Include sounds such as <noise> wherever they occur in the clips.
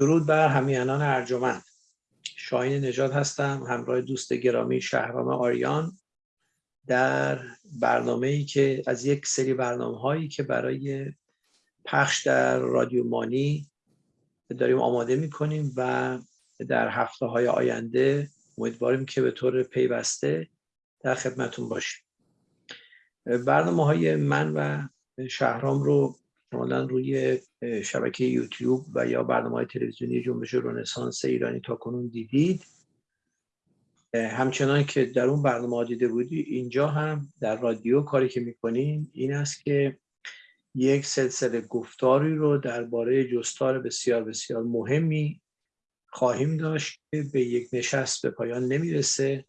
درود بر همیانان ارجمند. شاین نجات هستم همراه دوست گرامی شهرام آریان. در برنامه ای که از یک سری برنامه هایی که برای پخش در رادیو مانی داریم آماده می‌کنیم و در هفته های آینده امیدواریم که به طور پیوسته در خدمتون باشیم. برنامه های من و شهرام رو احتمالا روی شبکه یوتیوب و یا برنامه های تلویزیونی جنبش رنسانس ایرانی تا کنون دیدید. همچنان که در اون برنامه دیده بودی اینجا هم در رادیو کاری که می‌کنیم این است که یک سلسله گفتاری رو درباره جستار بسیار بسیار مهمی خواهیم داشت که به یک نشست به پایان نمی‌رسه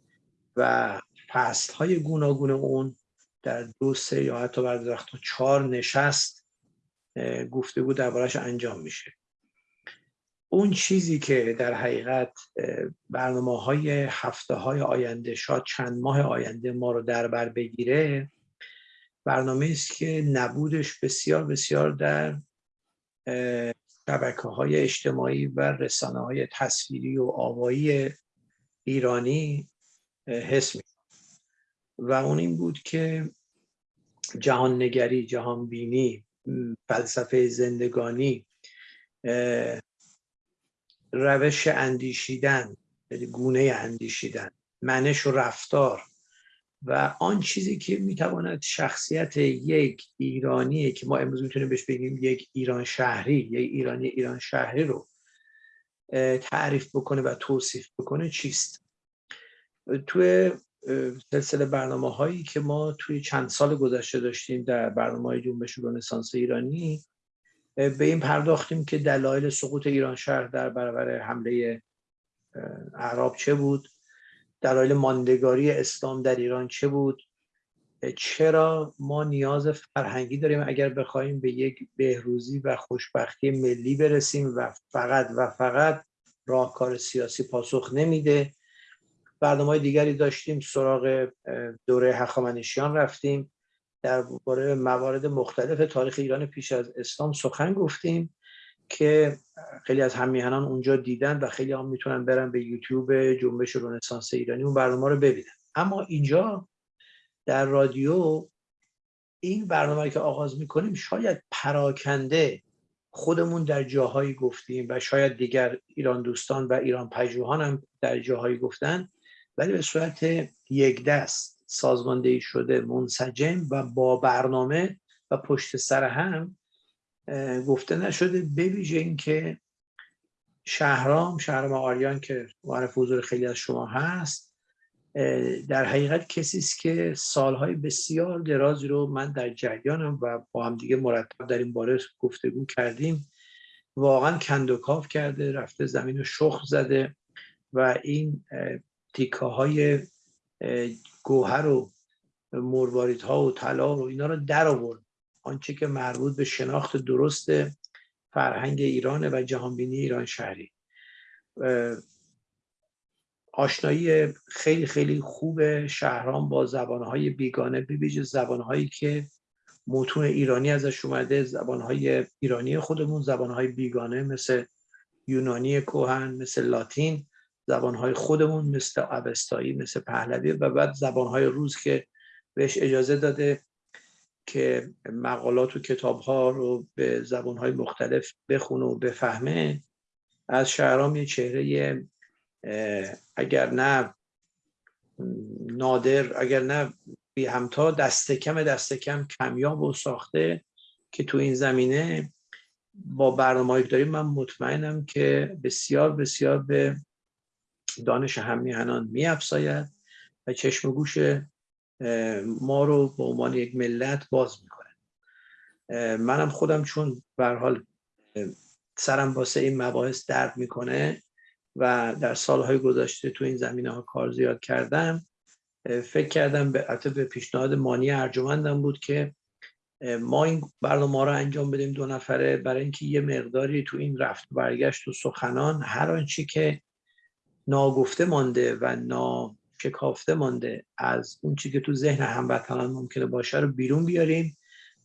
و فصل های گوناگون اون در دو سه یا حتی بعد چهار نشست گفتگو دربارش انجام میشه. اون چیزی که در حقیقت برنامه های هفته های آینده شاید چند ماه آینده ما رو در بر بگیره برنامه است که نبودش بسیار بسیار در شبکه های اجتماعی و رسانه های تصویری و آوایی ایرانی حس می و اون این بود که جهان نگری جهان بینی فلسفه زندگانی روش اندیشیدن یعنی گونه اندیشیدن منش و رفتار و آن چیزی که می‌تواند شخصیت یک ایرانی که ما امروز می‌تونیم بهش بگیم یک ایران شهری یک ایرانی ایران شهری رو تعریف بکنه و توصیف بکنه چیست؟ توی سلسله برنامه هایی که ما توی چند سال گذشته داشتیم در برنامه های جنبش رنسانس ایرانی به این پرداختیم که دلایل سقوط ایران شهر در برابر حمله عرب چه بود؟ دلایل ماندگاری اسلام در ایران چه بود؟ چرا ما نیاز فرهنگی داریم اگر بخوایم به یک بهروزی و خوشبختی ملی برسیم و فقط و فقط راهکار سیاسی پاسخ نمیده؟ برنامه دیگری داشتیم سراغ دوره هخامنشیان رفتیم. در باره موارد مختلف تاریخ ایران پیش از اسلام سخن گفتیم که خیلی از همیهنان اونجا دیدن و خیلی هم می‌تونن برن به یوتیوب جنبش رنسانس ایرانی اون برنامه رو ببینن. اما اینجا در رادیو این برنامه که آغاز می‌کنیم شاید پراکنده خودمون در جاهایی گفتیم و شاید دیگر ایران دوستان و ایران پژوهان هم در جاهایی گفتن. ولی به صورت یک دست سازماندهی شده منسجم و با برنامه و پشت سر هم گفته نشده بویژه اینکه شهرام شهرام آریان که معرف حضور خیلی از شما هست در حقیقت کسی است که سالهای بسیار درازی رو من در جریانم و با هم دیگه مرتب در این باره گفتگو کردیم. واقعا کندوکاف کرده رفته زمین رو شخ زده و این تیکه های گوهر و مرواریت ها و طلا و اینا رو در آورد. آنچه که مربوط به شناخت درست فرهنگ ایران و جهانبینی ایران شهری. آشنایی خیلی خیلی خوب شهران با زبانهای بیگانه ببیج زبانهایی که متون ایرانی ازش اومده زبانهای ایرانی خودمون زبانهای بیگانه مثل یونانی کوهن مثل لاتین. زبانهای خودمون مثل عبستایی مثل پهلوی و بعد زبانهای روز که بهش اجازه داده که مقالات و کتاب ها رو به زبانهای مختلف بخونه و بفهمه. از شهرام یه چهره اگر نه نادر اگر نه بی همتا دست کم دست کم کمیاب و ساخته که تو این زمینه با برنامه داریم من مطمئنم که بسیار بسیار به دانش هم میهنان میافزاید و چشم و گوش ما رو به عنوان یک ملت باز می‌کنه منم خودم چون به حال سرم واسه این مباحث درد می‌کنه و در سالهای گذشته تو این زمینه ها کار زیاد کردم فکر کردم به به پیشنهاد مانی ارجمندم بود که ما این برنامه رو انجام بدیم دو نفره برای اینکه یه مقداری تو این رفت برگشت و سخنان هر آنچه که ناگفته مانده و ناشکافته مانده از اون چی که تو ذهن هموطنان ممکنه باشه رو بیرون بیاریم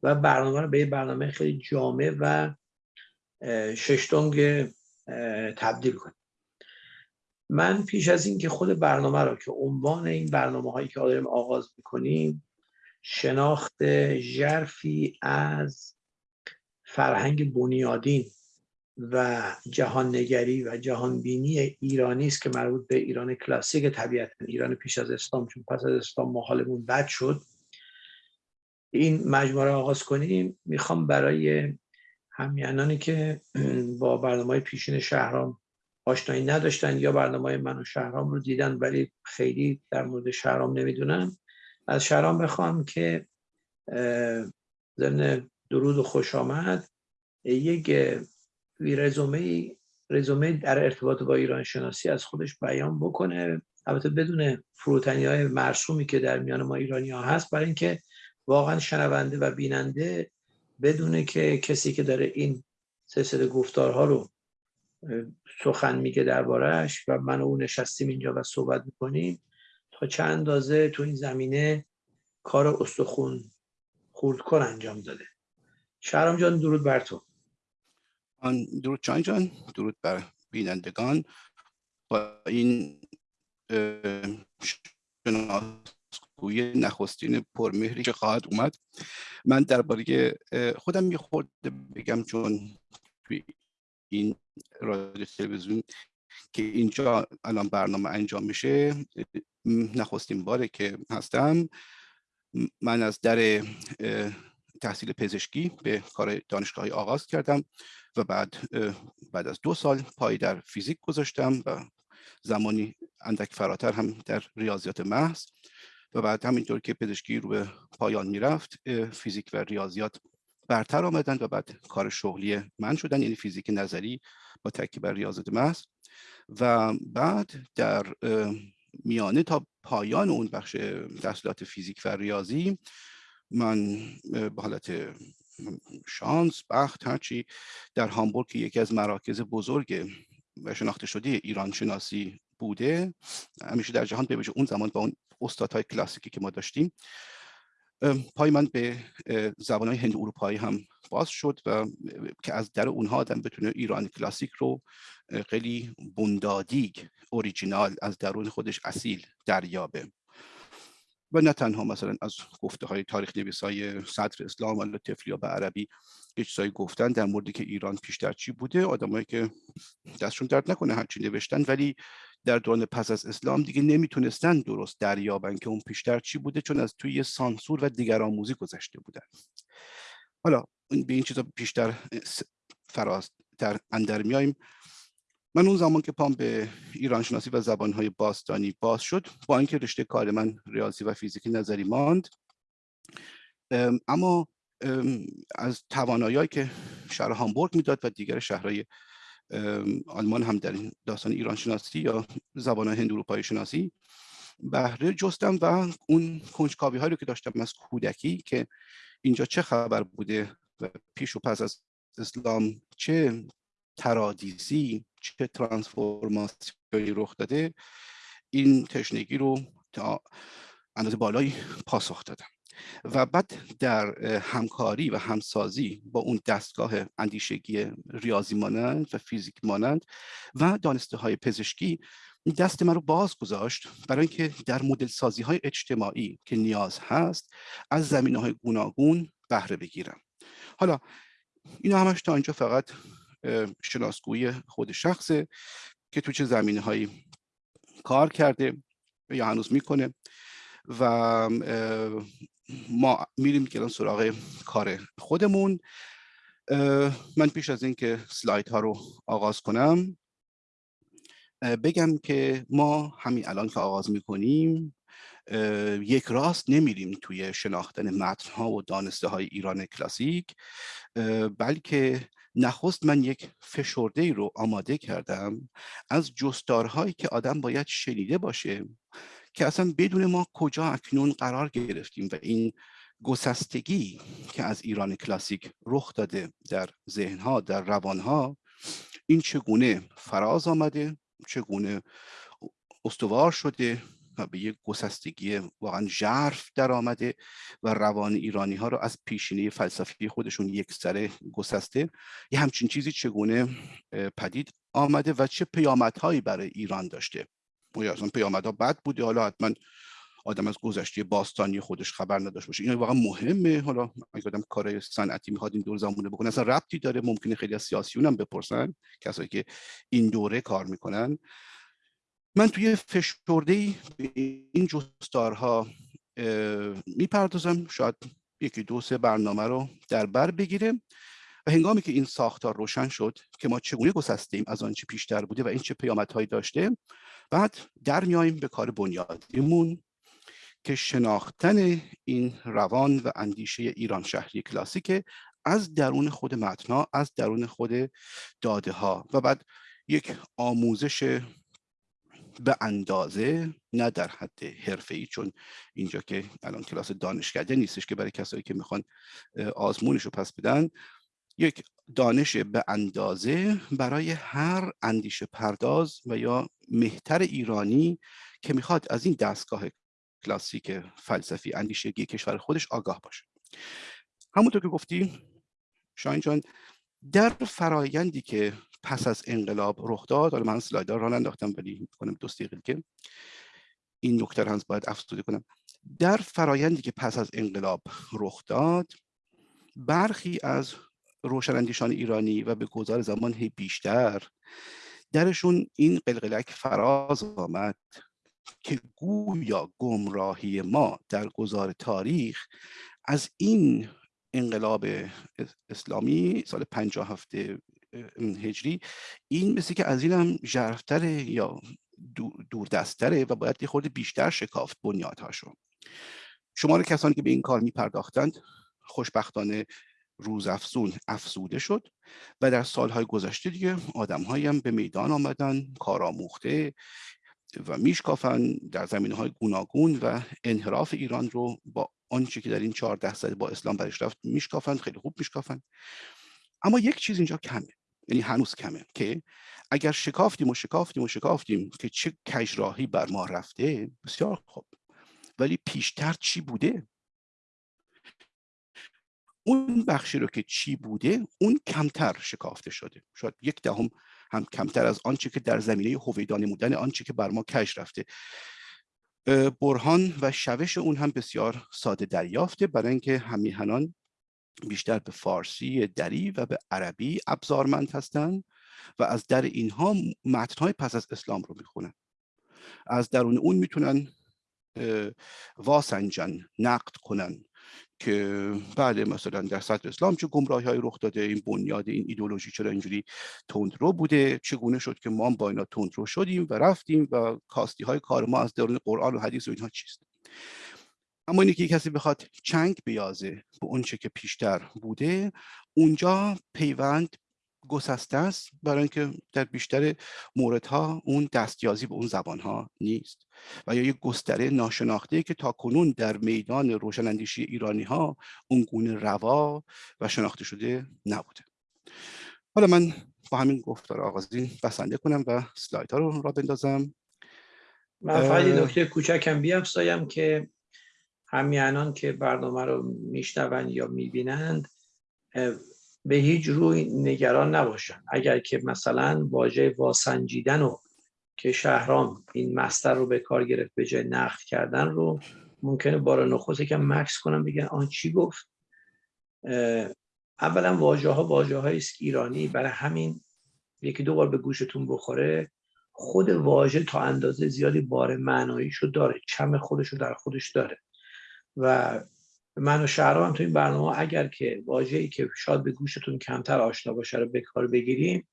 و برنامه رو به برنامه خیلی جامع و ششتونگ تبدیل کنیم. من پیش از این که خود برنامه را که عنوان این برنامه هایی که داریم آغاز می‌کنیم شناخت ژرفی از فرهنگ بنیادین و جهان نگری و جهان بینی ایرانی است که مربوط به ایران کلاسیک طبیعت ایران پیش از اسلام چون پس از اسلام ما حالمون بد شد. این مجموعه آغاز کنیم. می‌خوام برای همیانانی که <clears throat> با برنامه پیشین شهرام آشنایی نداشتن یا برنامه من و شهرام رو دیدن ولی خیلی در مورد شهرام نمی‌دونن از شهرام بخوام که ضمن درود و خوش آمد. یک رزومه رزومه در ارتباط با ایران شناسی از خودش بیان بکنه. البته بدون فروتنی های مرسومی که در میان ما ایرانی ها هست برای اینکه واقعا شنونده و بیننده بدونه که کسی که داره این سلسله گفتارها رو سخن میگه دربارهش و من و او نشستیم اینجا و صحبت می‌کنیم تا چند اندازه تو این زمینه کار استخون خوردکن انجام داده. شهرام جان درود بر تو. درود چان جان درود بر بینندگان. با این شناسگوی نخستین پرمهری که خواهد اومد من درباره خودم یه خورده بگم چون توی این رادیو تلویزیون که اینجا الان برنامه انجام میشه نخستین باره که هستم. من از در تحصیل پزشکی به کار دانشگاهی آغاز کردم. و بعد بعد از دو سال پای در فیزیک گذاشتم و زمانی اندک فراتر هم در ریاضیات محض و بعد همینطور که پزشکی رو به پایان می‌رفت فیزیک و ریاضیات برتر آمدن و بعد کار شغلی من شدن یعنی فیزیک نظری با تکی بر ریاضیات محض و بعد در میانه تا پایان اون بخش تحصیلات فیزیک و ریاضی من به حالت شانس بخت هرچی در هامبورگ که یکی از مراکز بزرگ و شناخته شده ایران شناسی بوده. همیشه در جهان به اون زمان با اون استادهای کلاسیکی که ما داشتیم. پای من به زبانهای هند اروپایی هم باز شد و که از در اونها آدم بتونه ایران کلاسیک رو خیلی بندادیگ اوریجینال از درون خودش اصیل دریابه. و نه تنها مثلا از گفته های تاریخ نویس های صدر اسلام و تفلیا به عربی یه چیزایی گفتن در موردی که ایران پیشتر چی بوده آدمایی که دستشون درد نکنه هرچی نوشتن. ولی در دوران پس از اسلام دیگه نمی‌تونستن درست دریابن که اون پیشتر چی بوده چون از توی سانسور و دیگرآموزی گذشته بودن. حالا به این چیزا بیشتر فراز در اندر میایم من اون زمان که پام به ایران شناسی و زبانهای باستانی باز شد با اینکه رشته کار من ریاضی و فیزیک نظری ماند اما از توانایی که شهر هامبورگ می‌داد و دیگر شهرهای آلمان هم در این داستان ایران شناسی یا زبان هند اروپایی شناسی بهره جستم و اون کنجکاوی هایی رو که داشتم از کودکی که اینجا چه خبر بوده و پیش و پس از اسلام چه ترادیسی چه ترانسفورماسیونی رخ داده این تشنگی رو تا اندازه بالایی پاسخ دادم. و بعد در همکاری و همسازی با اون دستگاه اندیشگی ریاضی مانند و فیزیک مانند و دانسته های پزشکی دست من رو باز گذاشت برای اینکه در مدل سازی های اجتماعی که نیاز هست از زمینه های گوناگون بهره بگیرم. حالا اینا همش تا اینجا فقط شناسگویی خود شخصه که تو چه زمینه هایی کار کرده یا هنوز می‌کنه و ما میریم که سراغ کار خودمون. من پیش از اینکه سلاید ها رو آغاز کنم بگم که ما همین الان که آغاز می‌کنیم یک راست نمیریم توی شناختن متن ها و دانسته های ایران کلاسیک بلکه نخست من یک فشرده ای رو آماده کردم از جستارهایی که آدم باید شنیده باشه که اصلا بدون ما کجا اکنون قرار گرفتیم و این گسستگی که از ایران کلاسیک رخ داده در ذهنها در روانها این چگونه فراز آمده چگونه استوار شده و به یک گسستگی واقعا ژرف در آمده و روان ایرانی ها رو از پیشینه فلسفی خودشون یک سره گسسته. یه همچین چیزی چگونه پدید آمده و چه پیامدهایی برای ایران داشته؟ یا اصلا پیامدها بد بوده؟ حالا حتما آدم از گذشته باستانی خودش خبر نداشته باشه. این واقعا مهمه. حالا اگه آدم کار صنعتی می‌خواد این دور زمانه بکنه اصلا ربطی داره. ممکنه خیلی از سیاسیون هم بپرسن کسایی که این دوره کار می‌کنن. من توی فشرده به این جستارها می‌پردازم شاید یکی دو سه برنامه رو در بر بگیره و هنگامی که این ساختار روشن شد که ما چگونه گسسته ایم از آنچه پیشتر بوده و این چه پیامدهایی داشته بعد در میاییم به کار بنیادیمون که شناختن این روان و اندیشه ایران شهری کلاسیک از درون خود متنا از درون خود داده ها و بعد یک آموزش به اندازه نه در حد ای چون اینجا که الان کلاس دانشکده نیستش که برای کسایی که می‌خوان آزمونش رو پس بدن یک دانش به اندازه برای هر اندیشه پرداز و یا مهتر ایرانی که می‌خواد از این دستگاه کلاسیک فلسفی اندیشگی کشور خودش آگاه باشه. همونطور که گفتی شاین جان در فرایندی که پس از انقلاب رخ داد. حالا من سلایدار را انداختم ولی کنم دوست که این نکته هنوز باید افزوده کنم. در فرایندی که پس از انقلاب رخ داد برخی از روشناندیشان ایرانی و به گذار زمان هی بیشتر درشون این قلقلک فراز آمد که گویا گمراهی ما در گذار تاریخ از این انقلاب اسلامی سال 57 هجری این مثل که از این هم جرفتره یا دوردستره و باید یه خورده بیشتر شکافت بنیادهاشو. شمار کسانی که به این کار می پرداختند خوشبختانه روز افزون افزوده شد و در سالهای گذشته دیگه آدم هم به میدان آمدن کارآموخته و میشکافن در زمینه های گوناگون و انحراف ایران رو با آنچه که در این 14 سال با اسلام برش رفت میشکافن خیلی خوب میشکافن اما یک چیز اینجا کمه. یعنی هنوز کمه که اگر شکافتیم و شکافتیم و شکافتیم که چه کجراهی بر ما رفته بسیار خوب. ولی پیشتر چی بوده؟ اون بخشی رو که چی بوده اون کمتر شکافته شده. شاید یک دهم هم کمتر از آنچه که در زمینه هویدا نمودن آنچه که بر ما کش رفته. برهان و شوش اون هم بسیار ساده دریافته برای اینکه همیهنان بیشتر به فارسی دری و به عربی ابزارمند هستند و از در اینها متنهای پس از اسلام رو می‌خونن. از درون اون می‌تونن واسنجن نقد کنن که بله مثلا در سطح اسلام چه گمراهی های رخ داده این بنیاد این ایدولوژی چرا اینجوری تندرو بوده چگونه شد که ما با اینا تندرو شدیم و رفتیم و کاستی های کار ما از درون قرآن و حدیث و اینها چیست؟ اما اینه که کسی بخواد چنگ بیازه به اونچه که پیشتر بوده اونجا پیوند گسسته است برای اینکه در بیشتر موردها اون دستیازی به اون زبانها نیست و یا یک گستره ناشناخته که تا کنون در میدان روشناندیشی ایرانی ها اون گونه روا و شناخته شده نبوده. حالا من با همین گفتار آغازین بسنده کنم و سلایت ها رو را بندازم. من فقط نکته کوچکم بیافزایم که همیانان که برنامه رو میشنوند یا می‌بینند به هیچ روی نگران نباشن. اگر که مثلا واژه واسنجیدن رو که شهرام این مستر رو به کار گرفت به جای نقد کردن رو ممکنه بار نخوصی که مکس کنم بگن آن چی گفت؟ اولا واژه ها واژه است ایرانی برای همین یکی دو بار به گوشتون بخوره. خود واژه تا اندازه زیادی بار معناییشو داره. چم خودش رو در خودش داره. و من و شهرام تو این برنامه اگر که واژه‌ای که شاید به گوشتون کمتر آشنا باشه رو به بگیریم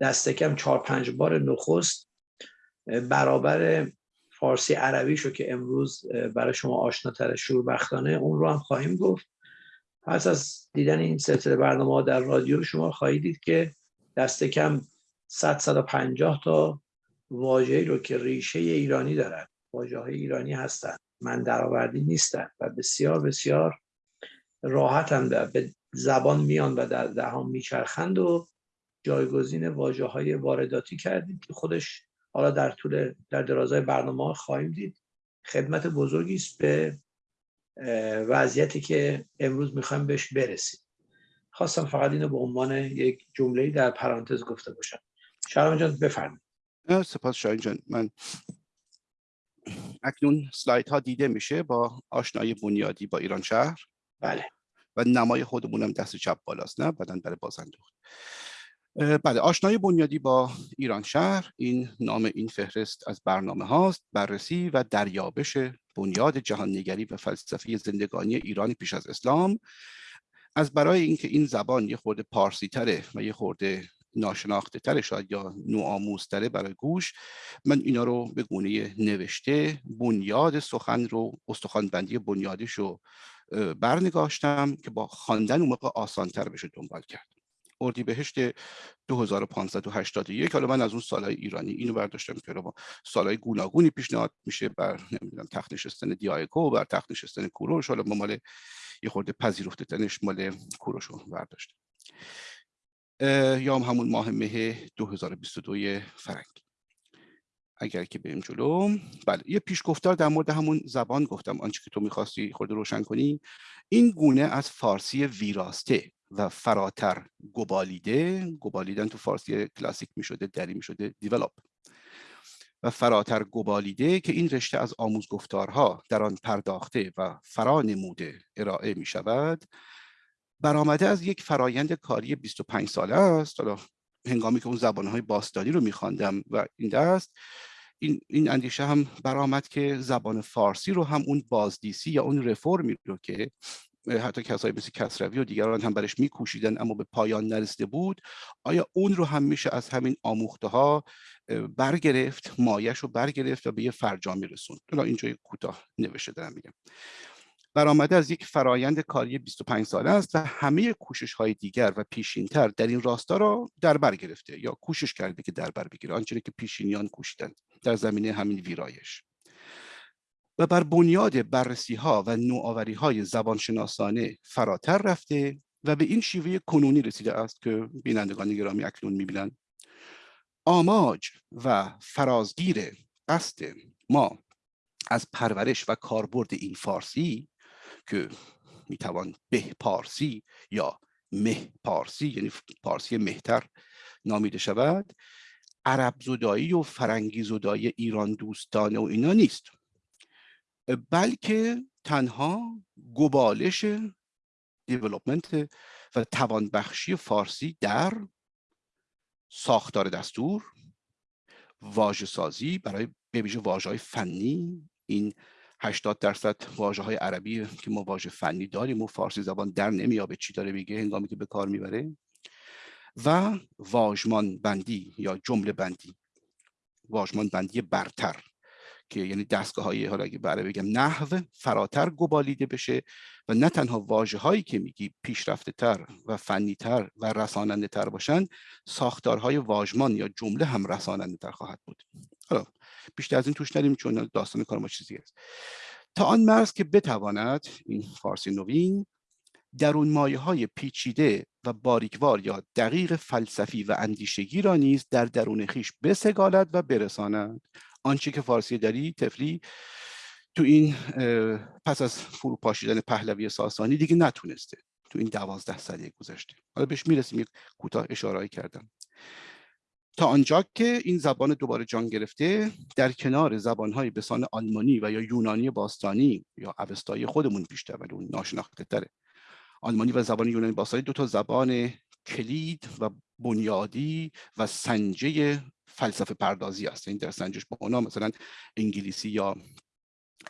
دست کم چهار پنج بار نخست برابر فارسی عربی شو که امروز برای شما آشناتر شوربختانه اون رو هم خواهیم گفت. پس از دیدن این سلسله برنامه در رادیو شما خواهید دید که دست کم 100 150 تا واژه‌ای رو که ریشه ایرانی دارن واژه های ایرانی هستند من درآوردی نیستن و بسیار بسیار راحت هم به زبان میان و در دهان میچرخند و جایگزین واجه های وارداتی کردیم که خودش حالا در طول در درازای برنامه خواهیم دید. خدمت بزرگی است به وضعیتی که امروز می‌خوایم بهش برسیم. خواستم فقط اینو به عنوان یک جمله در پرانتز گفته باشم. شهرام جان بفرمایید. سپاس شاهین جان. من اکنون سلاید ها دیده میشه با آشنایی بنیادی با ایران شهر. بله. و نمای خودمونم دست چپ بالاست نه؟ بعدا برای بازندوخت بله آشنایی بنیادی با ایران شهر این نام این فهرست از برنامه هاست بررسی و دریابش بنیاد جهاننگری و فلسفه زندگانی ایران پیش از اسلام. از برای اینکه این زبان یه خورده پارسی تره و یه خورده ناشناخته تره شاید یا نوآموزتره برای گوش. من اینا رو به گونه نوشته بنیاد سخن رو استخوانبندی بنیادش رو برنگاشتم که با خواندن اون موقع آسانتر بشه دنبال کرد. اردیبهشت 2581 حالا من از اون سالهای ایرانی اینو برداشتم که با سالهای گوناگونی پیشنهاد میشه بر نمی‌دونم تخت نشستن دیایکو بر تخت نشستن کوروش حالا ما مال یه خورده پذیرفته تنش مال کوروش رو برداشتم. یا همون ماه مه 2022 فرنگی اگر که بریم جلو. بله یه پیشگفتار در مورد همون زبان گفتم. آنچه که تو می‌خواستی خورده روشن کنی. این گونه از فارسی ویراسته و فراتر گبالیده. گبالیدن تو فارسی کلاسیک می‌شده دری می‌شده دیولپ و فراتر گبالیده که این رشته از آموزگفتارها در آن پرداخته و فرا نموده ارائه می شود برآمده از یک فرایند کاری 25 ساله است. حالا هنگامی که اون زبانهای باستانی رو میخواندم و این دست این, این اندیشه هم برآمد که زبان فارسی رو هم اون بازدیسی یا اون رفرمی رو که حتی کسایی مثل کسروی و دیگران هم برش میکوشیدن اما به پایان نرسیده بود آیا اون رو هم میشه از همین آموخته ها برگرفت مایش رو برگرفت و به یه فرجامی رسوند؟ اینجا کوتاه نوشته دارم میگم. برآمده از یک فرایند کاری 25 ساله است و همه کوشش های دیگر و پیشینتر در این راستا را در بر گرفته یا کوشش کرده که در بر بگیره آنچه که پیشینیان کوشیدن در زمینه همین ویرایش. و بر بنیاد بررسی ها و نوآوری های زبانشناسانه فراتر رفته و به این شیوه کنونی رسیده است که بینندگان گرامی اکنون می‌بینند. آماج و فرازگیر قصد ما از پرورش و کاربرد این فارسی که می‌توان به پارسی یا مه پارسی یعنی پارسی مهتر نامیده شود. عرب زدایی و فرنگی زدایی ایران دوستانه و اینا نیست. بلکه تنها گبالش دیولوپمنت و توانبخشی فارسی در ساختار دستور واژه سازی برای به ویژه های فنی این 80 درصد واژه های عربی که ما واژه فنی داریم و فارسی زبان در نمیابه چی داره میگه هنگامی که به کار می‌بره. و واژمان بندی یا جمله بندی واژمان بندی برتر که یعنی دستگاه های حالا اگه برای بگم نحو فراتر گبالیده بشه و نه تنها واژه هایی که میگی پیشرفته تر و فنی تر و رساننده تر باشن ساختارهای واژمان یا جمله هم رساننده تر خواهد بود. حالا بیشتر از این توش ندیم چون داستان کار ما چیزی است. تا آن مرز که بتواند این فارسی نوین درون مایه های پیچیده و باریکوار یا دقیق فلسفی و اندیشگی را نیز در درون خیش بسگالد و برساند. آنچه که فارسی داری تفلی تو این پس از فروپاشیدن پهلوی ساسانی دیگه نتونسته تو این دوازده ساله گذشته. حالا بهش می‌رسیم یک کوتاه اشاره کردم. تا آنجا که این زبان دوباره جان گرفته در کنار زبانهای بسان آلمانی و یا یونانی باستانی یا اوستایی خودمون بیشتر ولی اون ناشناخته تره آلمانی و زبان یونانی باستانی دو تا زبان کلید و بنیادی و سنجه فلسفه پردازی است این در سنجش با اونا مثلا انگلیسی یا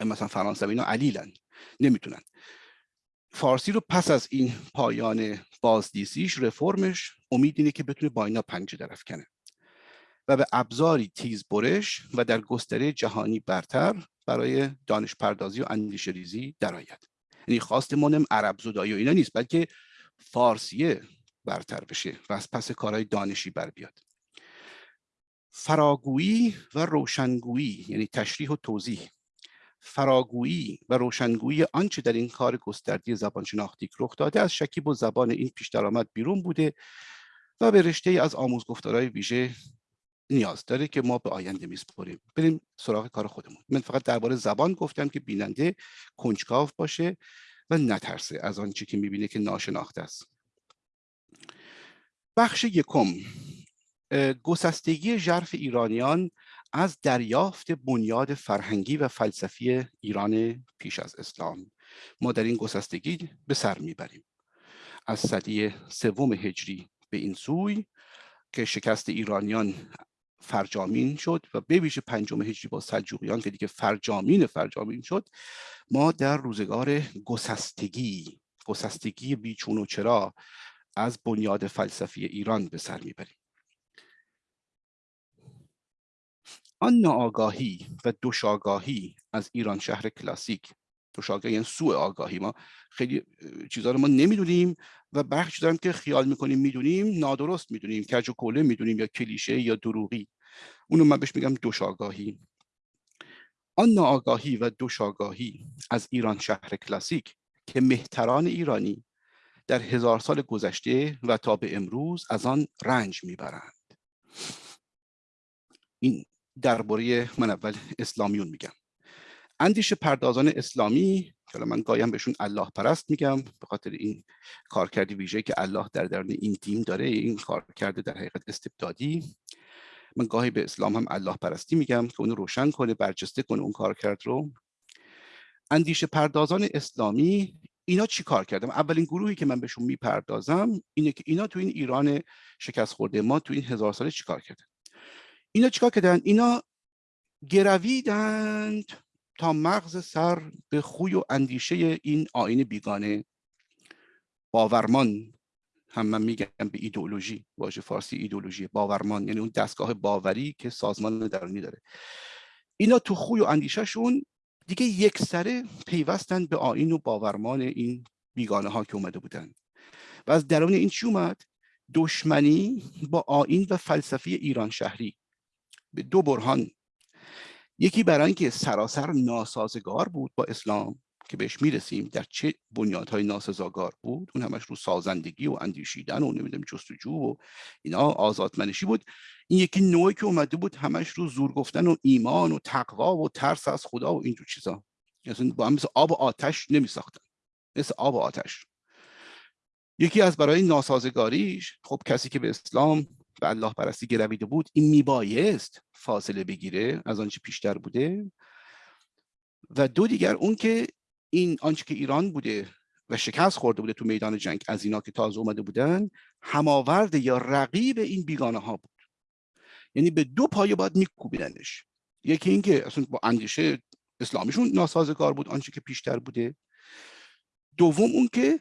مثلا فرانسوی اینا علیلن نمی‌تونن. فارسی رو پس از این پایان بازدیسیش رفرمش امید اینه که بتونه با اینا پنجه درفکنه. و به ابزاری تیز برش و در گستره جهانی برتر برای دانش پردازی و اندیش ریزی درآید یعنی خواست ما عرب زدایی و اینا نیست بلکه فارسیه برتر بشه و از پس کارهای دانشی بر بیاد. فراگویی و روشنگویی یعنی تشریح و توضیح. فراگویی و روشنگویی آنچه در این کار گستردی زبان شناختی رخ داده از شکیب و زبان این پیش درآمد بیرون بوده و به رشته از آموزگفتارهای ویژه نیاز داره که ما به آینده میسپریم. بریم سراغ کار خودمون. من فقط درباره زبان گفتم که بیننده کنجکاو باشه و نترسه از آنچه که می‌بینه که ناشناخته است. بخش یکم گسستگی ژرف ایرانیان از دریافت بنیاد فرهنگی و فلسفی ایران پیش از اسلام. ما در این گسستگی به سر می‌بریم. از صدی سوم هجری به این سوی که شکست ایرانیان فرجامین شد و به ویژه پنجم هجری با سلجوقیان که دیگه فرجامین فرجامین شد ما در روزگار گسستگی گسستگی بیچون و چرا از بنیاد فلسفی ایران به سر می‌بریم. آن ناآگاهی و دوشاگاهی از ایران شهر کلاسیک دوشاگاهی یعنی سوء آگاهی ما خیلی چیزا رو ما نمی‌دونیم. و برخی چیزا که خیال می‌کنیم می‌دونیم نادرست می‌دونیم. کج و کوله می‌دونیم یا کلیشه یا دروغی. اونو من بهش میگم دوشاگاهی. آن ناآگاهی و دوشاگاهی از ایران شهر کلاسیک که مهتران ایرانی در هزار سال گذشته و تا به امروز از آن رنج می‌برند. این درباره من اول اسلامیون میگم. اندیش پردازان اسلامی که من گایم بهشون الله پرست میگم به خاطر این کارکردی ویژه که الله در درون این تیم داره این کار کرده در حقیقت استبدادی. من گاهی به اسلام هم الله پرستی میگم که اونو روشن کنه برجسته کنه اون کار کرد رو. اندیشه پردازان اسلامی اینا چی کار کردم اولین گروهی که من بهشون می‌پردازم اینه که اینا تو این ایران شکست خورده ما تو این هزار ساله چیکار کردن؟ اینا چیکار کردن؟ اینا گرویدند. تا مغز سر به خوی و اندیشه این آین بیگانه باورمان هم من میگم به ایدئولوژی واژه فارسی ایدئولوژی باورمان یعنی اون دستگاه باوری که سازمان درونی داره. اینا تو خوی و اندیشهشون دیگه یک سره پیوستن به آین و باورمان این بیگانه ها که اومده بودن. و از درون این چی اومد؟ دشمنی با آین و فلسفی ایران شهری. به دو برهان یکی برای اینکه سراسر ناسازگار بود با اسلام که بهش می‌رسیم در چه بنیادهای ناسزاگار بود؟ اون همش رو سازندگی و اندیشیدن و نمی‌دونم جستجو و اینا آزادمنشی بود. این یکی نوعی که اومده بود همش رو زور گفتن و ایمان و تقوا و ترس از خدا و اینجور چیزا. یعنی با هم مثل آب و آتش نمی ساختن مثل آب و آتش. یکی از برای ناسازگاریش خب کسی که به اسلام به الله پرستی گرویده بود این میبایست فاصله بگیره از آنچه پیشتر بوده؟ و دو دیگر اون که این آنچه که ایران بوده و شکست خورده بوده تو میدان جنگ از اینا که تازه اومده بودن هماورد یا رقیب این بیگانه ها بود. یعنی به دو پایه باید میکوبیدنش. یکی اینکه اصلا با اندیشه اسلامیشون ناسازگار بود آنچه که پیشتر بوده. دوم اون که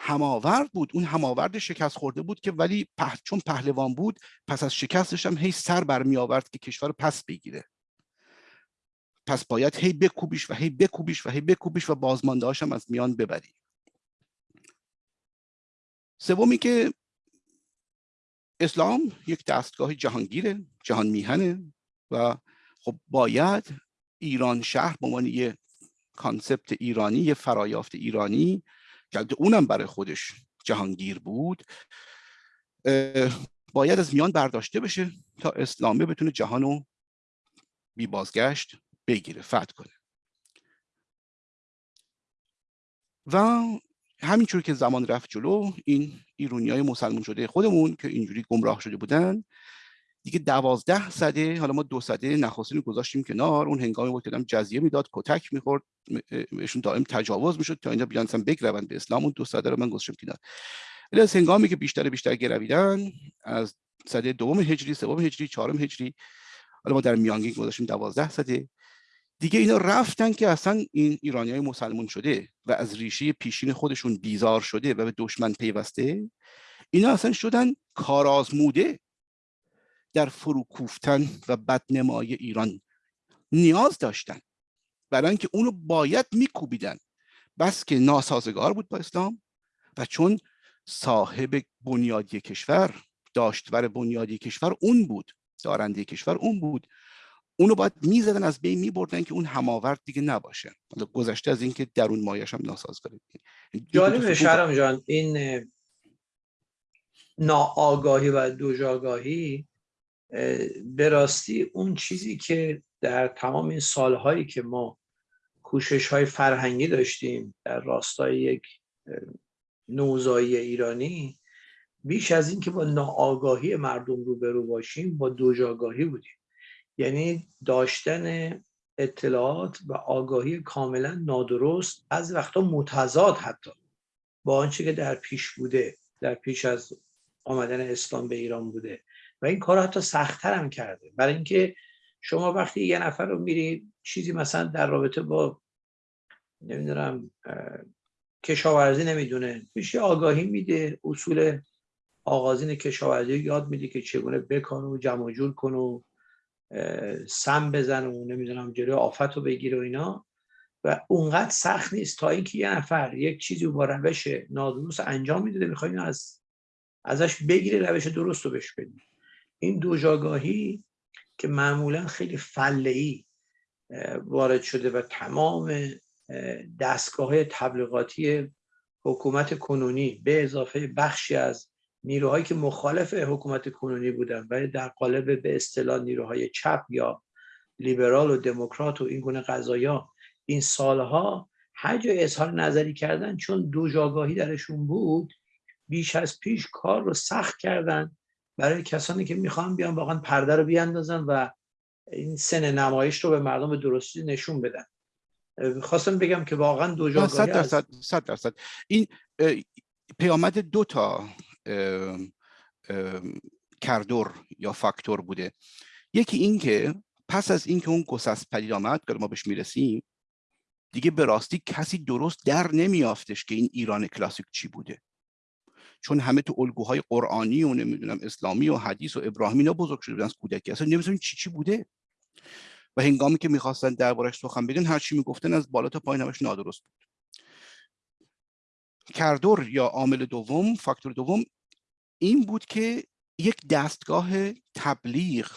هماورد بود. اون هماورد شکست خورده بود که ولی چون پهلوان بود پس از شکستش هم هی سر برمی آورد که کشور پس بگیره. پس باید هی بکوبیش و هی بکوبیش و هی بکوبیش و بازمانده هم از میان ببری. سومی که اسلام یک دستگاه جهانگیره جهان میهنه و خب باید ایران شهر به عنوان یه کانسپت ایرانی یه فرایافت ایرانی که اونم برای خودش جهانگیر بود. باید از میان برداشته بشه تا اسلامه بتونه جهانو بی بازگشت بگیره فتح کنه. و همینجور که زمان رفت جلو این ایرونی های مسلمون شده خودمون که اینجوری گمراه شده بودن دیگه دوازده صده حالا ما دو صده نخستین گذاشتیم کنار اون هنگامی بود که دم جزیه می‌داد کتک می‌خورد بهشون دائم تجاوز می‌شد تا اینا بیان اصلا بگروند به اسلام اون دو صده رو من گذاشتم کنار. ولی از هنگامی که بیشتر بیشتر گرویدن از صده دوم هجری سوم هجری چهارم هجری حالا ما در میانگین گذاشتیم دوازده صده. دیگه اینا رفتن که اصلا این ایرانی های مسلمون شده و از ریشه پیشین خودشون بیزار شده و به دشمن پیوسته اینا اصلا شدن کارآزموده در فروکوفتن و بدنمای ایران نیاز داشتن. برای اینکه اونو باید میکوبیدن. بس که ناسازگار بود با اسلام و چون صاحب بنیادی کشور داشتور بنیادی کشور اون بود دارنده کشور اون بود. اونو باید می‌زدن از بین میبردن که اون هماورد دیگه نباشه. گذشته از اینکه درون مایش هم ناسازگاره جالب شرم جان این ناآگاهی و دوجاگاهی به راستی اون چیزی که در تمام این سالهایی که ما کوشش های فرهنگی داشتیم در راستای یک نوزایی ایرانی بیش از این که با ناآگاهی مردم روبرو باشیم با دوجاگاهی بودیم. یعنی داشتن اطلاعات و آگاهی کاملا نادرست از وقتا متضاد حتی با آنچه که در پیش بوده در پیش از آمدن اسلام به ایران بوده. و این کار حتی سختتر هم کرده. برای اینکه شما وقتی یه نفر رو میری چیزی مثلا در رابطه با نمی‌دونم کشاورزی نمی‌دونه میشه آگاهی میده. اصول آغازین کشاورزی یاد میده که چگونه بکن و جمع جور کن و سم بزن و نمی‌دونم جلوی آفت رو بگیره و اینا. و اونقدر سخت نیست تا اینکه یه نفر یک چیزی با روش نادرست انجام میده می‌خوایم از ازش بگیره روش درست رو بهش این دوجاگاهی که معمولا خیلی فله وارد شده و تمام دستگاه تبلیغاتی حکومت کنونی به اضافه بخشی از نیروهایی که مخالف حکومت کنونی بودن ولی در قالب به اصطلاح نیروهای چپ یا لیبرال و دموکرات و این گونه قضایا این سالها هر جای اظهار نظری کردن چون دو جاگاهی درشون بود بیش از پیش کار رو سخت کردن برای کسانی که می‌خوان بیان واقعا پرده رو بیاندازن و این سن نمایش رو به مردم درستی نشون بدن. خواستم بگم که واقعا دو جاگاهی صد درصد صد درصد. این پیامد دو تا کردور یا فاکتور بوده. یکی این که پس از اینکه اون گسست پدید آمد که ما بهش می‌رسیم دیگه به راستی کسی درست در نمیافتش که این ایران کلاسیک چی بوده. چون همه تو الگوهای قرآنی و نمی‌دونم اسلامی و حدیث و ابراهیمی اینا بزرگ شده بودن از کودکی. اصلا نمی‌دونم چی چی بوده؟ و هنگامی که می‌خواستن دربارش سخن بگن هر چی می‌گفتن از بالا تا پایین همش نادرست بود. کردور یا عامل دوم فاکتور دوم این بود که یک دستگاه تبلیغ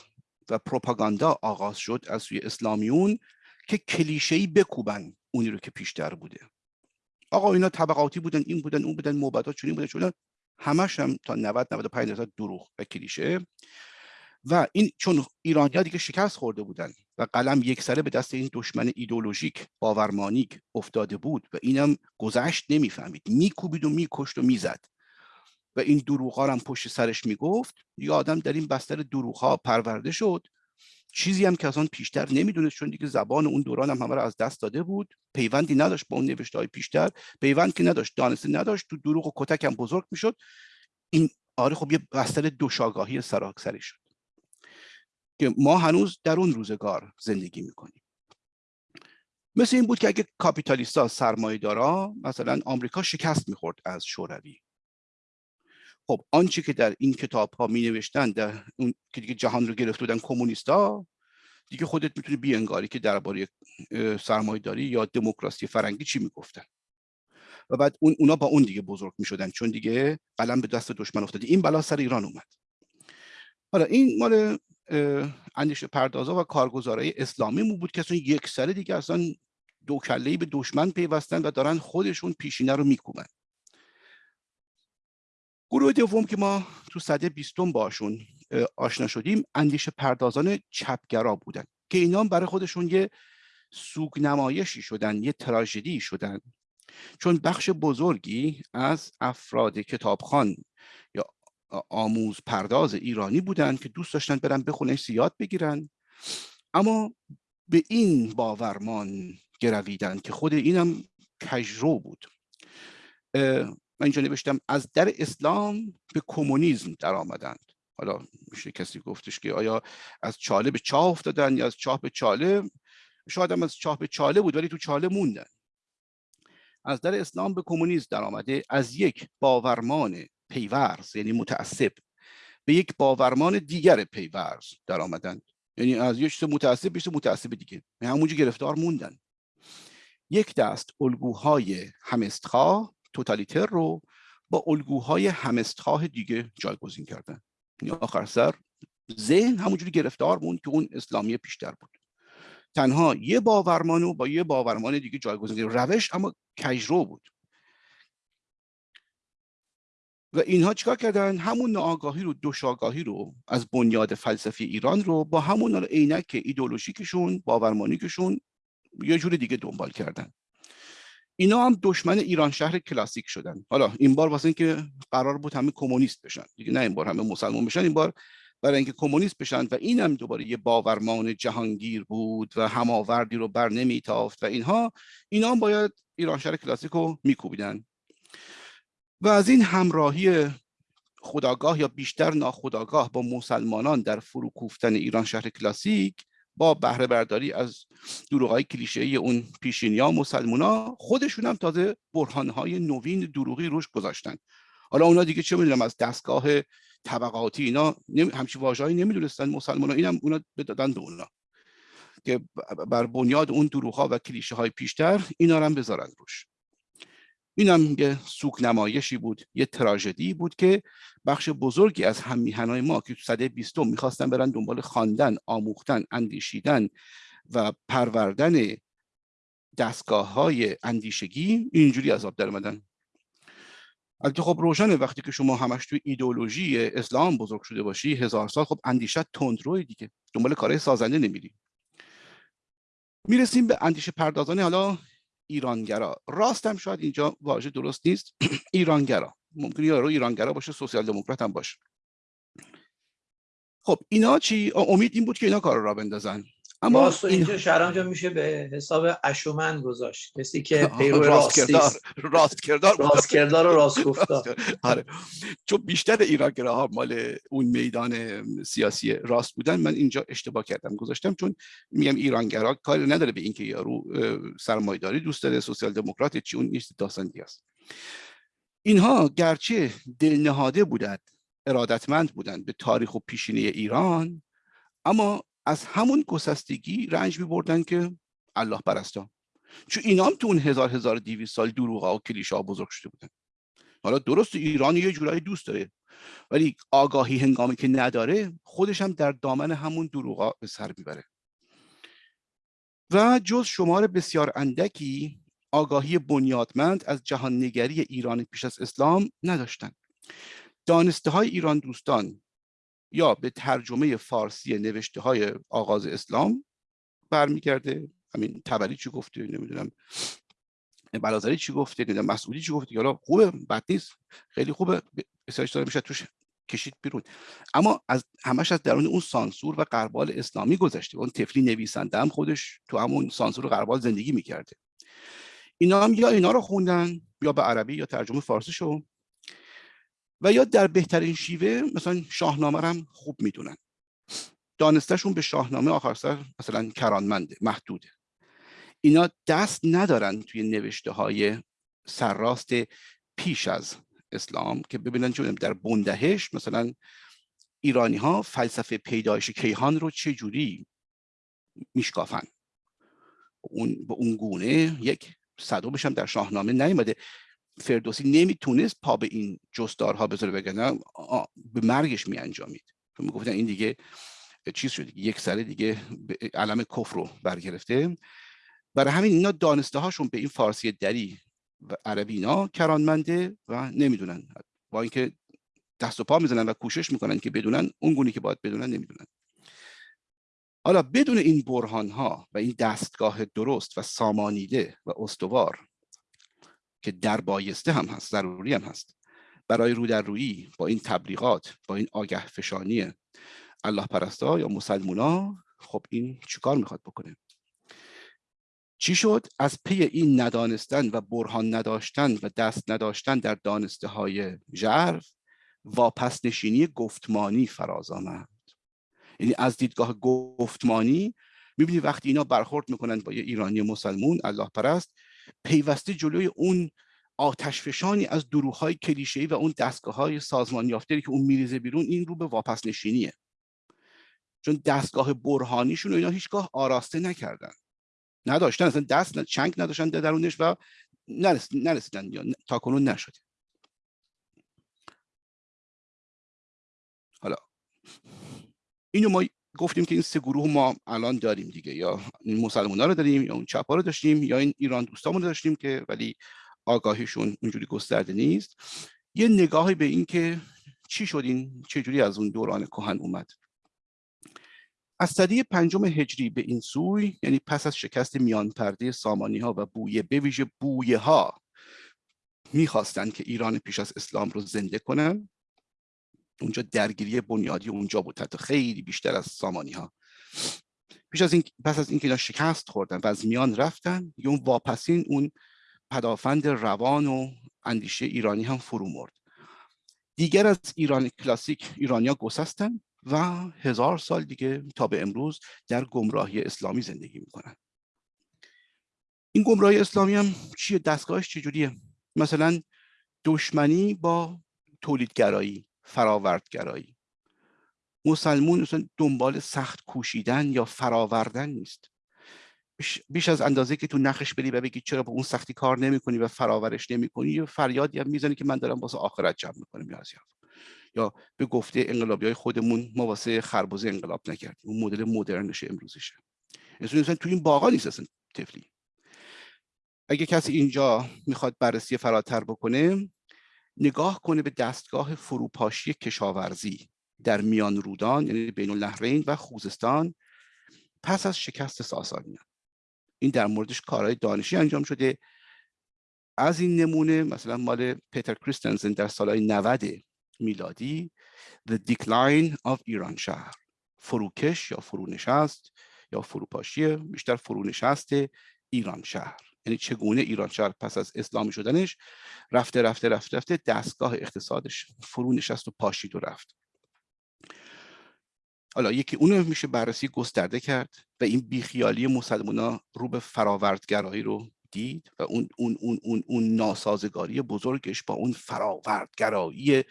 و پروپاگاندا آغاز شد از سوی اسلامیون که کلیشه‌ای بکوبن اونی رو که پیشتر بوده. آقا اینا طبقاتی بودن این بودن اون بودن موبدات چنین بودن چون همش هم تا 90 95 درصد دروغ و کلیشه و این چون ایرانیا دیگه شکست خورده بودن و قلم یک سره به دست این دشمن ایدولوژیک باورمانیک افتاده بود و اینم گذشت نمی‌فهمید. میکوبید و میکشت و می‌زد و این دروغ هم پشت سرش می‌گفت یا آدم در این بستر دروغ ها پرورده شد چیزی هم که از آن پیشتر نمی‌دونست چون دیگه زبان اون دوران هم همه رو از دست داده بود. پیوندی نداشت با اون نوشته های پیشتر. پیوند که نداشت دانسته نداشت. تو دروغ و کتک هم بزرگ می‌شد. این آره خب یه بستر دوشاگاهی سراکسری شد. که ما هنوز در اون روزگار زندگی می‌کنیم. مثل این بود که اگه کاپیتالیستا سرمایه دارا مثلا آمریکا شکست می‌خورد از شوروی. خب آنچه که در این کتاب ها می نوشتن در اون که دیگه جهان رو گرفته بودن کمونیستا دیگه خودت می‌تونی بیانگاری که درباره سرمایه داری یا دموکراسی فرنگی چی می‌گفتن. و بعد اون اونا با اون دیگه بزرگ می‌شدن چون دیگه قلم به دست دشمن افتاده. این بلا سر ایران اومد. حالا این مال اندیشه پردازا و کارگزارای اسلامی مو بود که اصلا یک سره دیگه اصلا دو کله به دشمن پیوستن و دارن خودشون پیشینه رو میکوبن. گروه دوم که ما تو صده بیستم باشون آشنا شدیم اندیشه پردازان چپگرا بودن که اینا برای خودشون یه سوگ نمایشی شدن یه تراژدی شدن. چون بخش بزرگی از افراد کتابخان یا آموز پرداز ایرانی بودن که دوست داشتن برن بخونن سیاد بگیرن. اما به این باورمان گرویدن که خود اینم کجرو بود. من اینجا نوشتم از در اسلام به کمونیسم در آمدند حالا میشه کسی گفتش که آیا از چاله به چاه افتادن یا از چاه به چاله؟ شاید هم از چاه به چاله بود ولی تو چاله موندن. از در اسلام به کمونیسم در آمده از یک باورمان پیورز یعنی متعصب به یک باورمان دیگر پیورز در آمدند یعنی از یک چیز متعصب به متعصب دیگه. همونجا گرفتار موندن. یک دست الگوهای همستخواه توتالیتر رو با الگوهای همستخواه دیگه جایگزین کردن. یعنی آخر سر ذهن همونجوری گرفتار موند که اون اسلامی پیشتر بود. تنها یه باورمانو با یه باورمان دیگه جایگزین روش اما کجرو بود. و اینها چیکار کردن؟ همون ناآگاهی رو دوشاگاهی رو از بنیاد فلسفی ایران رو با همون عینک ایدولوژیکشون باورمانیکشون یه جور دیگه دنبال کردن. اینا هم دشمن ایران شهر کلاسیک شدن. حالا این بار واسه اینکه قرار بود همه کمونیست بشن. دیگه نه این بار همه مسلمان بشن این بار برای اینکه کمونیست بشن و این هم دوباره یه باورمان جهانگیر بود و هماوردی رو بر نمیتافت و اینها اینا هم باید ایران شهر کلاسیک رو میکوبیدن. و از این همراهی خداگاه یا بیشتر ناخداگاه با مسلمانان در فروکوفتن ایران شهر کلاسیک با بهره برداری از دروغ کلیشه اون پیشینیا مسلمونا خودشون هم تازه برهانهای نوین دروغی روش گذاشتن. حالا اونا دیگه چه می‌دونم از دستگاه طبقاتی اینا همچین واژه‌ای نمی‌دونستن مسلمان اینم اونا دادن به اونا که بر بنیاد اون دروغ و کلیشه های پیشتر اینا رو هم بذارن روش. این هم یه سوک نمایشی بود یه تراژدی بود که بخش بزرگی از هم میهنای ما که تو صده بیستم می‌خواستن برن دنبال خواندن آموختن اندیشیدن و پروردن دستگاه های اندیشگی اینجوری عذاب در اومدن البته خب روشنه وقتی که شما همش توی ایدئولوژی اسلام بزرگ شده باشی هزار سال خب اندیشت تندروی دیگه دنبال کارهای سازنده نمیری. می‌رسیم به اندیشه پردازانه حالا ایرانگرا. راستم شاید اینجا واژه درست نیست. <clears throat> ایرانگرا. ممکنه یارو ایرانگرا باشه سوسیال دموکرات هم باشه. خب اینا چی؟ امید این بود که اینا کار را بندازن. اما راست اینجا شرم میشه به حساب اشومن گذاشت. کسی که <laughs> پیرو راست کردار راست کردار راست کردار و راست <laughs> گفتار. آره. چون بیشتر ایرانگراها مال اون میدان سیاسی راست بودن من اینجا اشتباه کردم. گذاشتم چون میگم ایرانگرا کاری نداره به اینکه یارو سرمایه‌داری دوست داره سوسیال دموکرات چی اون نیست داستان اینها گرچه دلنهاده بودند ارادتمند بودند به تاریخ و پیشینه ایران اما از همون گسستگی رنج می بردن که الله پرستا چون اینا هم تو اون هزار هزار دیویس سال دروغ و کلیشه ها بزرگ شده بودن. حالا درست ایران یه جورایی دوست داره ولی آگاهی هنگامی که نداره خودش هم در دامن همون دروغا به سر می‌بره. و جز شمار بسیار اندکی آگاهی بنیادمند از جهان نگری ایران پیش از اسلام نداشتند دانسته های ایران دوستان یا به ترجمه فارسی نوشته های آغاز اسلام برمیگرده؟ همین تبری چی گفته؟ نمی‌دونم. بلازری چی گفته؟ نمی‌دونم. مسئولی چی گفته؟ حالا خوبه بد نیست. خیلی خوبه. بسیارش داره میشه توش کشید بیرون. اما از همش از درون اون سانسور و قربال اسلامی گذشته. اون تفلی نویسنده هم خودش تو همون سانسور و قربال زندگی می‌کرده. اینا هم یا اینا رو خوندن یا به عربی یا ترجمه فارسی شو و یا در بهترین شیوه مثلا شاهنامه هم خوب می‌دونن. دانستشون به شاهنامه آخر سر مثلا کرانمنده محدوده. اینا دست ندارن توی نوشته های سرراست پیش از اسلام که ببینن چون در بندهش مثلا ایرانی ها فلسفه پیدایش کیهان رو چه جوری میشکافن. اون به اون گونه یک صدومش هم در شاهنامه نیومده. فردوسی نمی‌تونست پا به این جستارها بذاره بگن به مرگش می انجامید می‌گفتن این دیگه چیز شد یک سره دیگه علم کفر رو برگرفته. برای همین اینا دانسته هاشون به این فارسی دری و عربی اینا کرانمنده و نمی‌دونن. با اینکه دست و پا می‌زنن و کوشش می‌کنن که بدونن اون گونی که باید بدونن نمی‌دونن. حالا بدون این برهان ها و این دستگاه درست و سامانیده و استوار که در بایسته هم هست ضروری هم هست. برای رو در رویی با این تبلیغات با این آگه فشانی الله پرستا یا مسلمونا خب این چیکار می‌خواد بکنه؟ چی شد؟ از پی این ندانستن و برهان نداشتن و دست نداشتن در دانسته های ژرف واپس نشینی گفتمانی فراز آمد. یعنی از دیدگاه گفتمانی می‌بینی وقتی اینا برخورد می‌کنن با یه ایرانی مسلمون الله پرست پیوسته جلوی اون آتشفشانی از دروغ کلیشه‌ای و اون دستگاه های سازمان یافته که اون میریزه بیرون این رو به واپس نشینیه چون دستگاه برهانیشون اینا هیچگاه آراسته نکردن. نداشتن اصلا دست چنگ نداشتن درونش و نرسیدن یا تا کنون نشده حالا. اینو ما گفتیم که این سه گروه ما الان داریم دیگه. یا این مسلمان رو داریم یا اون چپ رو داشتیم یا این ایران دوستامون رو داشتیم که ولی آگاهیشون اونجوری گسترده نیست. یه نگاهی به این که چی شد این چجوری از اون دوران کهن اومد. از صدی پنجم هجری به این سوی یعنی پس از شکست میان پرده سامانی ها و بویه به ویژه بویه ها می‌خواستند که ایران پیش از اسلام رو زنده کنن. اونجا درگیری بنیادی اونجا بود. حتی خیلی بیشتر از سامانی ها پیش از این پس از اینکه اینا شکست خوردن و از میان رفتن یه اون واپسین اون پدافند روان و اندیشه ایرانی هم فرو مرد. دیگر از ایران کلاسیک ایرانیا گسستن و هزار سال دیگه تا به امروز در گمراهی اسلامی زندگی می‌کنن. این گمراهی اسلامی هم چیه؟ دستگاهش چجوریه؟ مثلا دشمنی با تولیدگرایی. فراوردگرایی. مسلمون دنبال سخت کوشیدن یا فراوردن نیست. بیش از اندازه که تو نخش بری و بگی چرا با اون سختی کار نمی‌کنی و فراورش نمی‌کنی یا فریادی هم می‌زنی که من دارم واسه آخرت جمع می‌کنم یا یا به گفته انقلابی های خودمون ما واسه خربوزه انقلاب نکردیم. اون مدل مدرنش امروزیشه. مثلا تو این باغا نیست اصلا تفلی اگه کسی اینجا می‌خواد بررسی فراتر بکنه نگاه کنه به دستگاه فروپاشی کشاورزی در میان رودان یعنی بین النهرین و خوزستان پس از شکست ساسانیان. این در موردش کارهای دانشی انجام شده. از این نمونه مثلا مال پیتر کریستنسن در سالهای 90 میلادی The Decline of ایران شهر. فروکش یا فرونشست یا فروپاشی بیشتر فرونشست ایران شهر. یعنی چگونه ایران شهر پس از اسلامی شدنش رفته رفته رفته رفته دستگاه اقتصادش فرو نشست و پاشید و رفت. حالا یکی اونو میشه بررسی گسترده کرد و این بیخیالی مسلمان رو به فراوردگرایی رو دید و اون اون اون اون اون ناسازگاری بزرگش با اون فراوردگرایی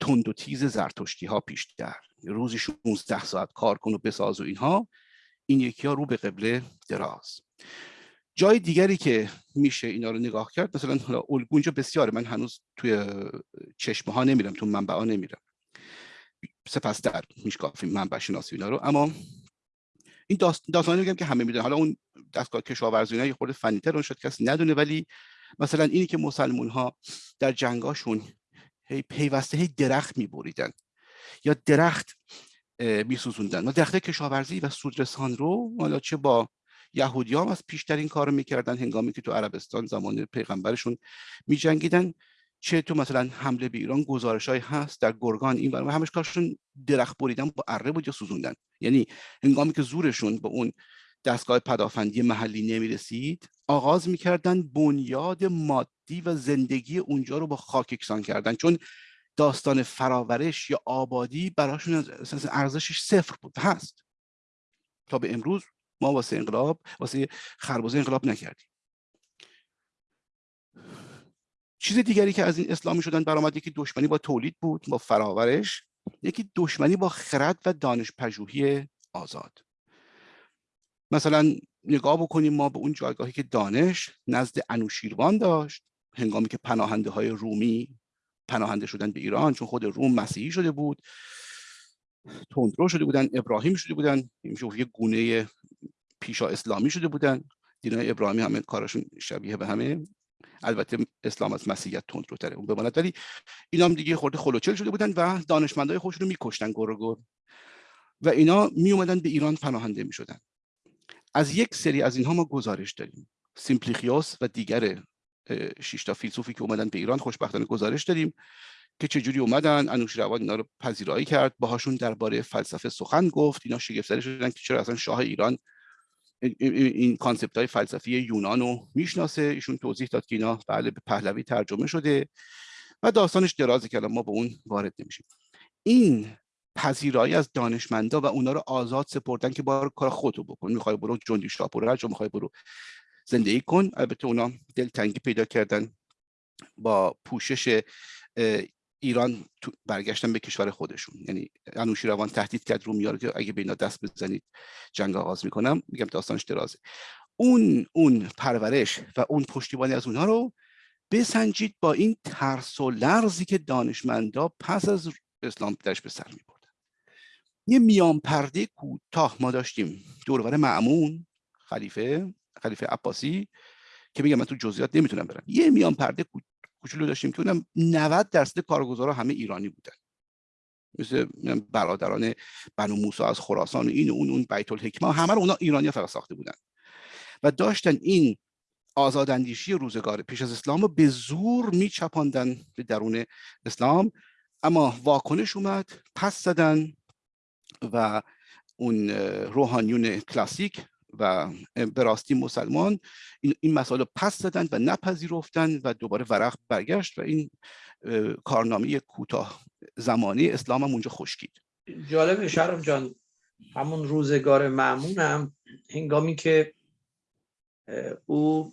تند و تیز زرتشتی ها پیش در. روزی 16 ساعت کار کن و بساز و اینها. این یکی ها رو به قبله دراز. جای دیگری که میشه اینا رو نگاه کرد مثلا حالا الگو بسیاره من هنوز توی چشمه ها نمیرم تو منبع ها نمیرم. سپس در میشکافیم منبع شناسی اینا رو. اما این داستانی میگم که همه می‌دونن. حالا اون دستگاه کشاورزی اینا یه خورده فنیتر اون شد کسی ندونه. ولی مثلا اینی که مسلمون ها در جنگاشون هی پیوسته هی درخت میبریدن یا درخت میسوزوندن. و درخت کشاورزی و سودرسان رو حالا چه با یهودی هم از پیشتر این کار می‌کردن هنگامی که تو عربستان زمان پیغمبرشون میجنگیدن چه تو مثلا حمله به ایران گزارش های هست در گرگان این و همش کارشون درخت بریدن با اره بود یا سوزوندن. یعنی هنگامی که زورشون به اون دستگاه پدافندی محلی نمی‌رسید آغاز می‌کردن بنیاد مادی و زندگی اونجا رو با خاک یکسان کردن. چون داستان فراورش یا آبادی براشون ارزشش صفر بود هست. تا به امروز ما واسه انقلاب واسه خربوزه انقلاب نکردیم. چیز دیگری که از این اسلامی شدن برآمد یکی دشمنی با تولید بود با فراورش یکی دشمنی با خرد و دانش پژوهی آزاد. مثلا نگاه بکنیم ما به اون جایگاهی که دانش نزد انوشیروان داشت هنگامی که پناهنده های رومی پناهنده شدن به ایران چون خود روم مسیحی شده بود تندرو شده بودن ابراهیم شده بودن یه گونه پیشا اسلامی شده بودن. دینای ابراهیمی همه کارشون شبیه به همه. البته اسلام از مسیحیت تندروتره اون بماند. ولی اینا هم دیگه خورده خلوچل شده بودن و دانشمندای خودشون رو میکشتن گر و اینا می اومدن به ایران پناهنده می شدن از یک سری از اینها ما گزارش داریم. سیمپلیخیوس و دیگر شش تا فیلسوفی که اومدن به ایران خوشبختانه گزارش داریم که چجوری اومدن انوشیروان اینا رو پذیرایی کرد. باهاشون درباره فلسفه سخن گفت. اینا شگفت شدن که چرا اصلا شاه ایران این concept های فلسفی یونان رو می‌شناسه. ایشون توضیح داد که اینا بله به پهلوی ترجمه شده و داستانش درازه که ما به اون وارد نمیشیم. این پذیرایی از دانشمندا و اونا رو آزاد سپردن که بار کار خودتو بکن. می‌خوای برو جندی شاپور هر می‌خوای برو زندگی کن. البته اونا دلتنگی پیدا کردن با پوشش ایران برگشتن به کشور خودشون. یعنی انوشیروان تهدید کرد رو که اگه به اینا دست بزنید جنگ آغاز می‌کنم. میگم داستانش درازه. اون اون پرورش و اون پشتیبانی از اونها رو بسنجید با این ترس و لرزی که دانشمندا پس از اسلام درش به سر می بردن یه میان پرده کوتاه ما داشتیم. دورور معمون خلیفه خلیفه عباسی که میگم من تو جزئیات نمی‌تونم برم. یه میان پرده کوچولو داشتیم که اونم 90 درصد کارگزارا همه ایرانی بودن. مثل برادران بنو موسی از خراسان و این و اون اون بیت الحکمه همه رو اونا ایرانی فقط ساخته بودن. و داشتن این آزاداندیشی روزگار پیش از اسلام رو به زور میچپاندن به درون اسلام. اما واکنش اومد پس زدن و اون روحانیون کلاسیک و به راستی مسلمان این, این مسائل پس زدن و نپذیرفتن و دوباره ورق برگشت و این کارنامه کوتاه زمانی اسلام هم اونجا خشکید جالب شرم جان همون روزگار معمون هم هنگامی که او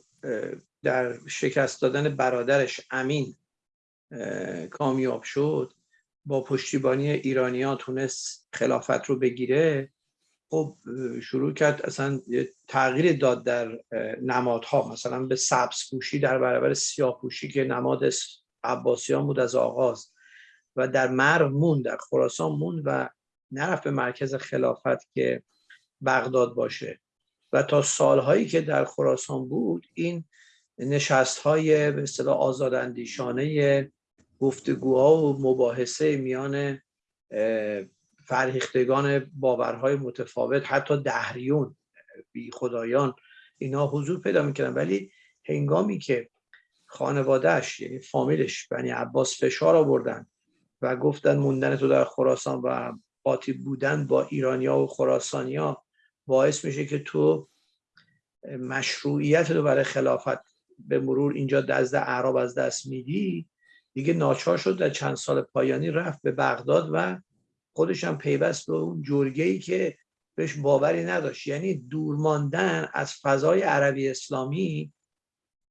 در شکست دادن برادرش امین کامیاب شد با پشتیبانی ایرانیا تونست خلافت رو بگیره. خب شروع کرد اصلا تغییر داد در نمادها. مثلا به سبز پوشی در برابر سیاه پوشی که نماد عباسیان بود از آغاز. و در مرو مون در خراسان مون و نرفت به مرکز خلافت که بغداد باشه. و تا سالهایی که در خراسان بود این نشست های به اصطلاح آزاداندیشانه گفتگوها و مباحثه میان فرهیختگان باورهای متفاوت حتی دهریون بی خدایان اینا حضور پیدا می‌کردن. ولی هنگامی که خانوادهش یعنی فامیلش بنی عباس فشار آوردن و گفتن موندن تو در خراسان و قاطی بودن با ایرانیا و خراسانیا باعث میشه که تو مشروعیت رو برای خلافت به مرور اینجا دزد اعراب از دست میدی دیگه ناچار شد در چند سال پایانی رفت به بغداد و خودش هم پیوست به اون جرگه ای که بهش باوری نداشت یعنی دور ماندن از فضای عربی اسلامی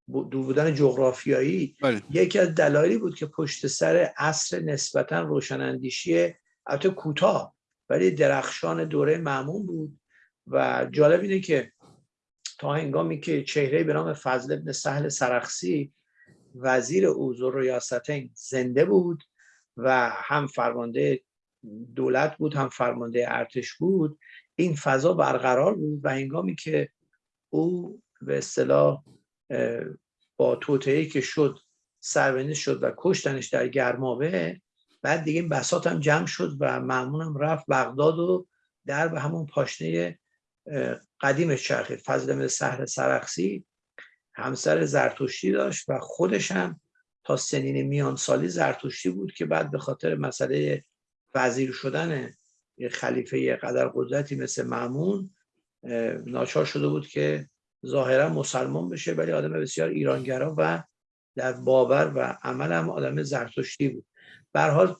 دور بودن جغرافیایی بله. یکی از دلایلی بود که پشت سر عصر نسبتا روشناندیشی البته کوتاه ولی درخشان دوره معمون بود و جالب اینه که تا هنگامی که چهره به نام فضل ابن سهل سرخسی وزیر اوزور ریاستین زنده بود و هم فرمانده دولت بود هم فرمانده ارتش بود این فضا برقرار بود و هنگامی که او به اصطلاح با توطعه که شد سربنیز شد و کشتنش در گرمابه بعد دیگه این بسات هم جمع شد و معمونم رفت بغداد و در به همون پاشنه قدیمش چرخید فضل مثل سهر سرخسی همسر زرتشتی داشت و خودش هم تا سنین میان سالی زرتشتی بود که بعد به خاطر مسئله وزیر شدن خلیفه قدر قدرتی مثل معمون ناچار شده بود که ظاهرا مسلمان بشه ولی آدم بسیار ایرانگرا و در باور و عمل هم آدم زرتشتی بود. به حال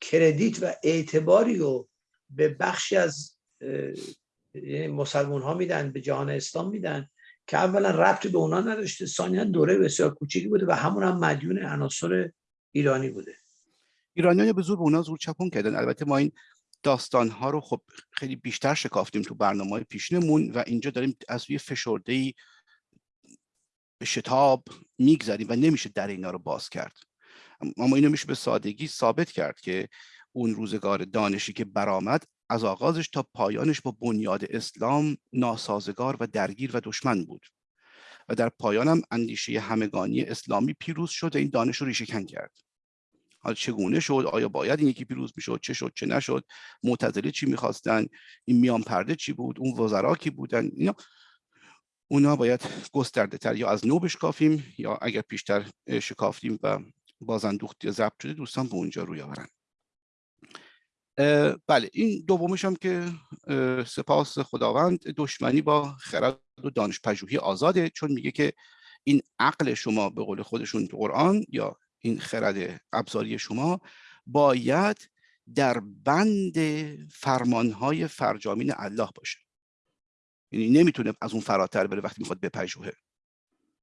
کردیت و اعتباری رو به بخشی از یعنی مسلمان ها میدن به جهان اسلام میدن که اولا ربطی به اونا نداشته ثانیا دوره بسیار کوچیکی بوده و همون هم مدیون عناصر ایرانی بوده. ایرانیان به زور به اونا زور چپون کردن. البته ما این داستان ها رو خب خیلی بیشتر شکافتیم تو برنامه های پیشنمون و اینجا داریم از روی فشرده ای به شتاب می‌گذاریم و نمیشه در اینا رو باز کرد. اما اینو میشه به سادگی ثابت کرد که اون روزگار دانشی که برآمد از آغازش تا پایانش با بنیاد اسلام ناسازگار و درگیر و دشمن بود. و در پایانم اندیشه همگانی اسلامی پیروز شد و این دانش رو ریشه کرد. حالا چگونه شد؟ آیا باید این یکی پیروز می‌شد؟ چه شد؟ چه نشد؟ معتزله چی می‌خواستن؟ این میان پرده چی بود؟ اون وزرا کی بودن؟ اینا. اونا باید گسترده تر یا از نو بشکافیم یا اگر پیشتر شکافتیم و بازندوخت ضبط شده دوستان به اونجا روی آورن. بله این دومش هم که سپاس خداوند دشمنی با خرد و دانش پژوهی آزاده چون میگه که این عقل شما به قول خودشون قرآن یا این خرد ابزاری شما باید در بند فرمانهای فرجامین الله باشه. یعنی نمی‌تونه از اون فراتر بره وقتی می‌خواد بپژوهه.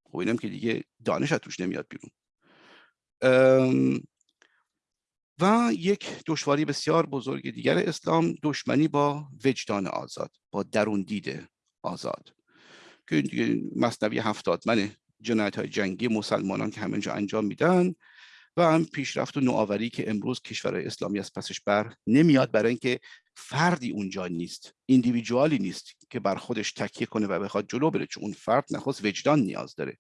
خب اینم که دیگه دانش از توش نمیاد بیرون. و یک دشواری بسیار بزرگ دیگر اسلام دشمنی با وجدان آزاد با درون دید آزاد. که دیگه مصنوی هفتاد من جنایت های جنگی مسلمانان که همینجا انجام میدن و هم پیشرفت و نوآوری که امروز کشورهای اسلامی از پسش بر نمیاد برای اینکه فردی اونجا نیست ایندیویدوالی نیست که بر خودش تکیه کنه و بخواد جلو بره چون اون فرد نخواست وجدان نیاز داره.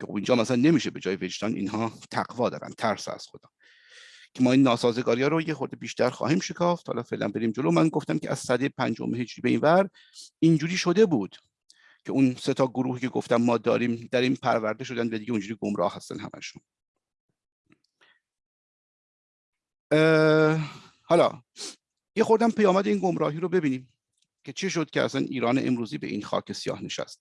که خب اینجا مثلا نمیشه به جای وجدان اینها تقوا دارن ترس از خدا. که ما این ناسازگاری ها رو یه خورده بیشتر خواهیم شکافت. حالا فعلا بریم جلو. من گفتم که از سده پنجم هجری به این ور اینجوری شده بود. که اون سه تا گروهی که گفتم ما داریم در این پرورده شدن و دیگه اونجوری گمراه هستن همشون. حالا یه خوردم پیامد این گمراهی رو ببینیم که چه شد که اصلا ایران امروزی به این خاک سیاه نشست.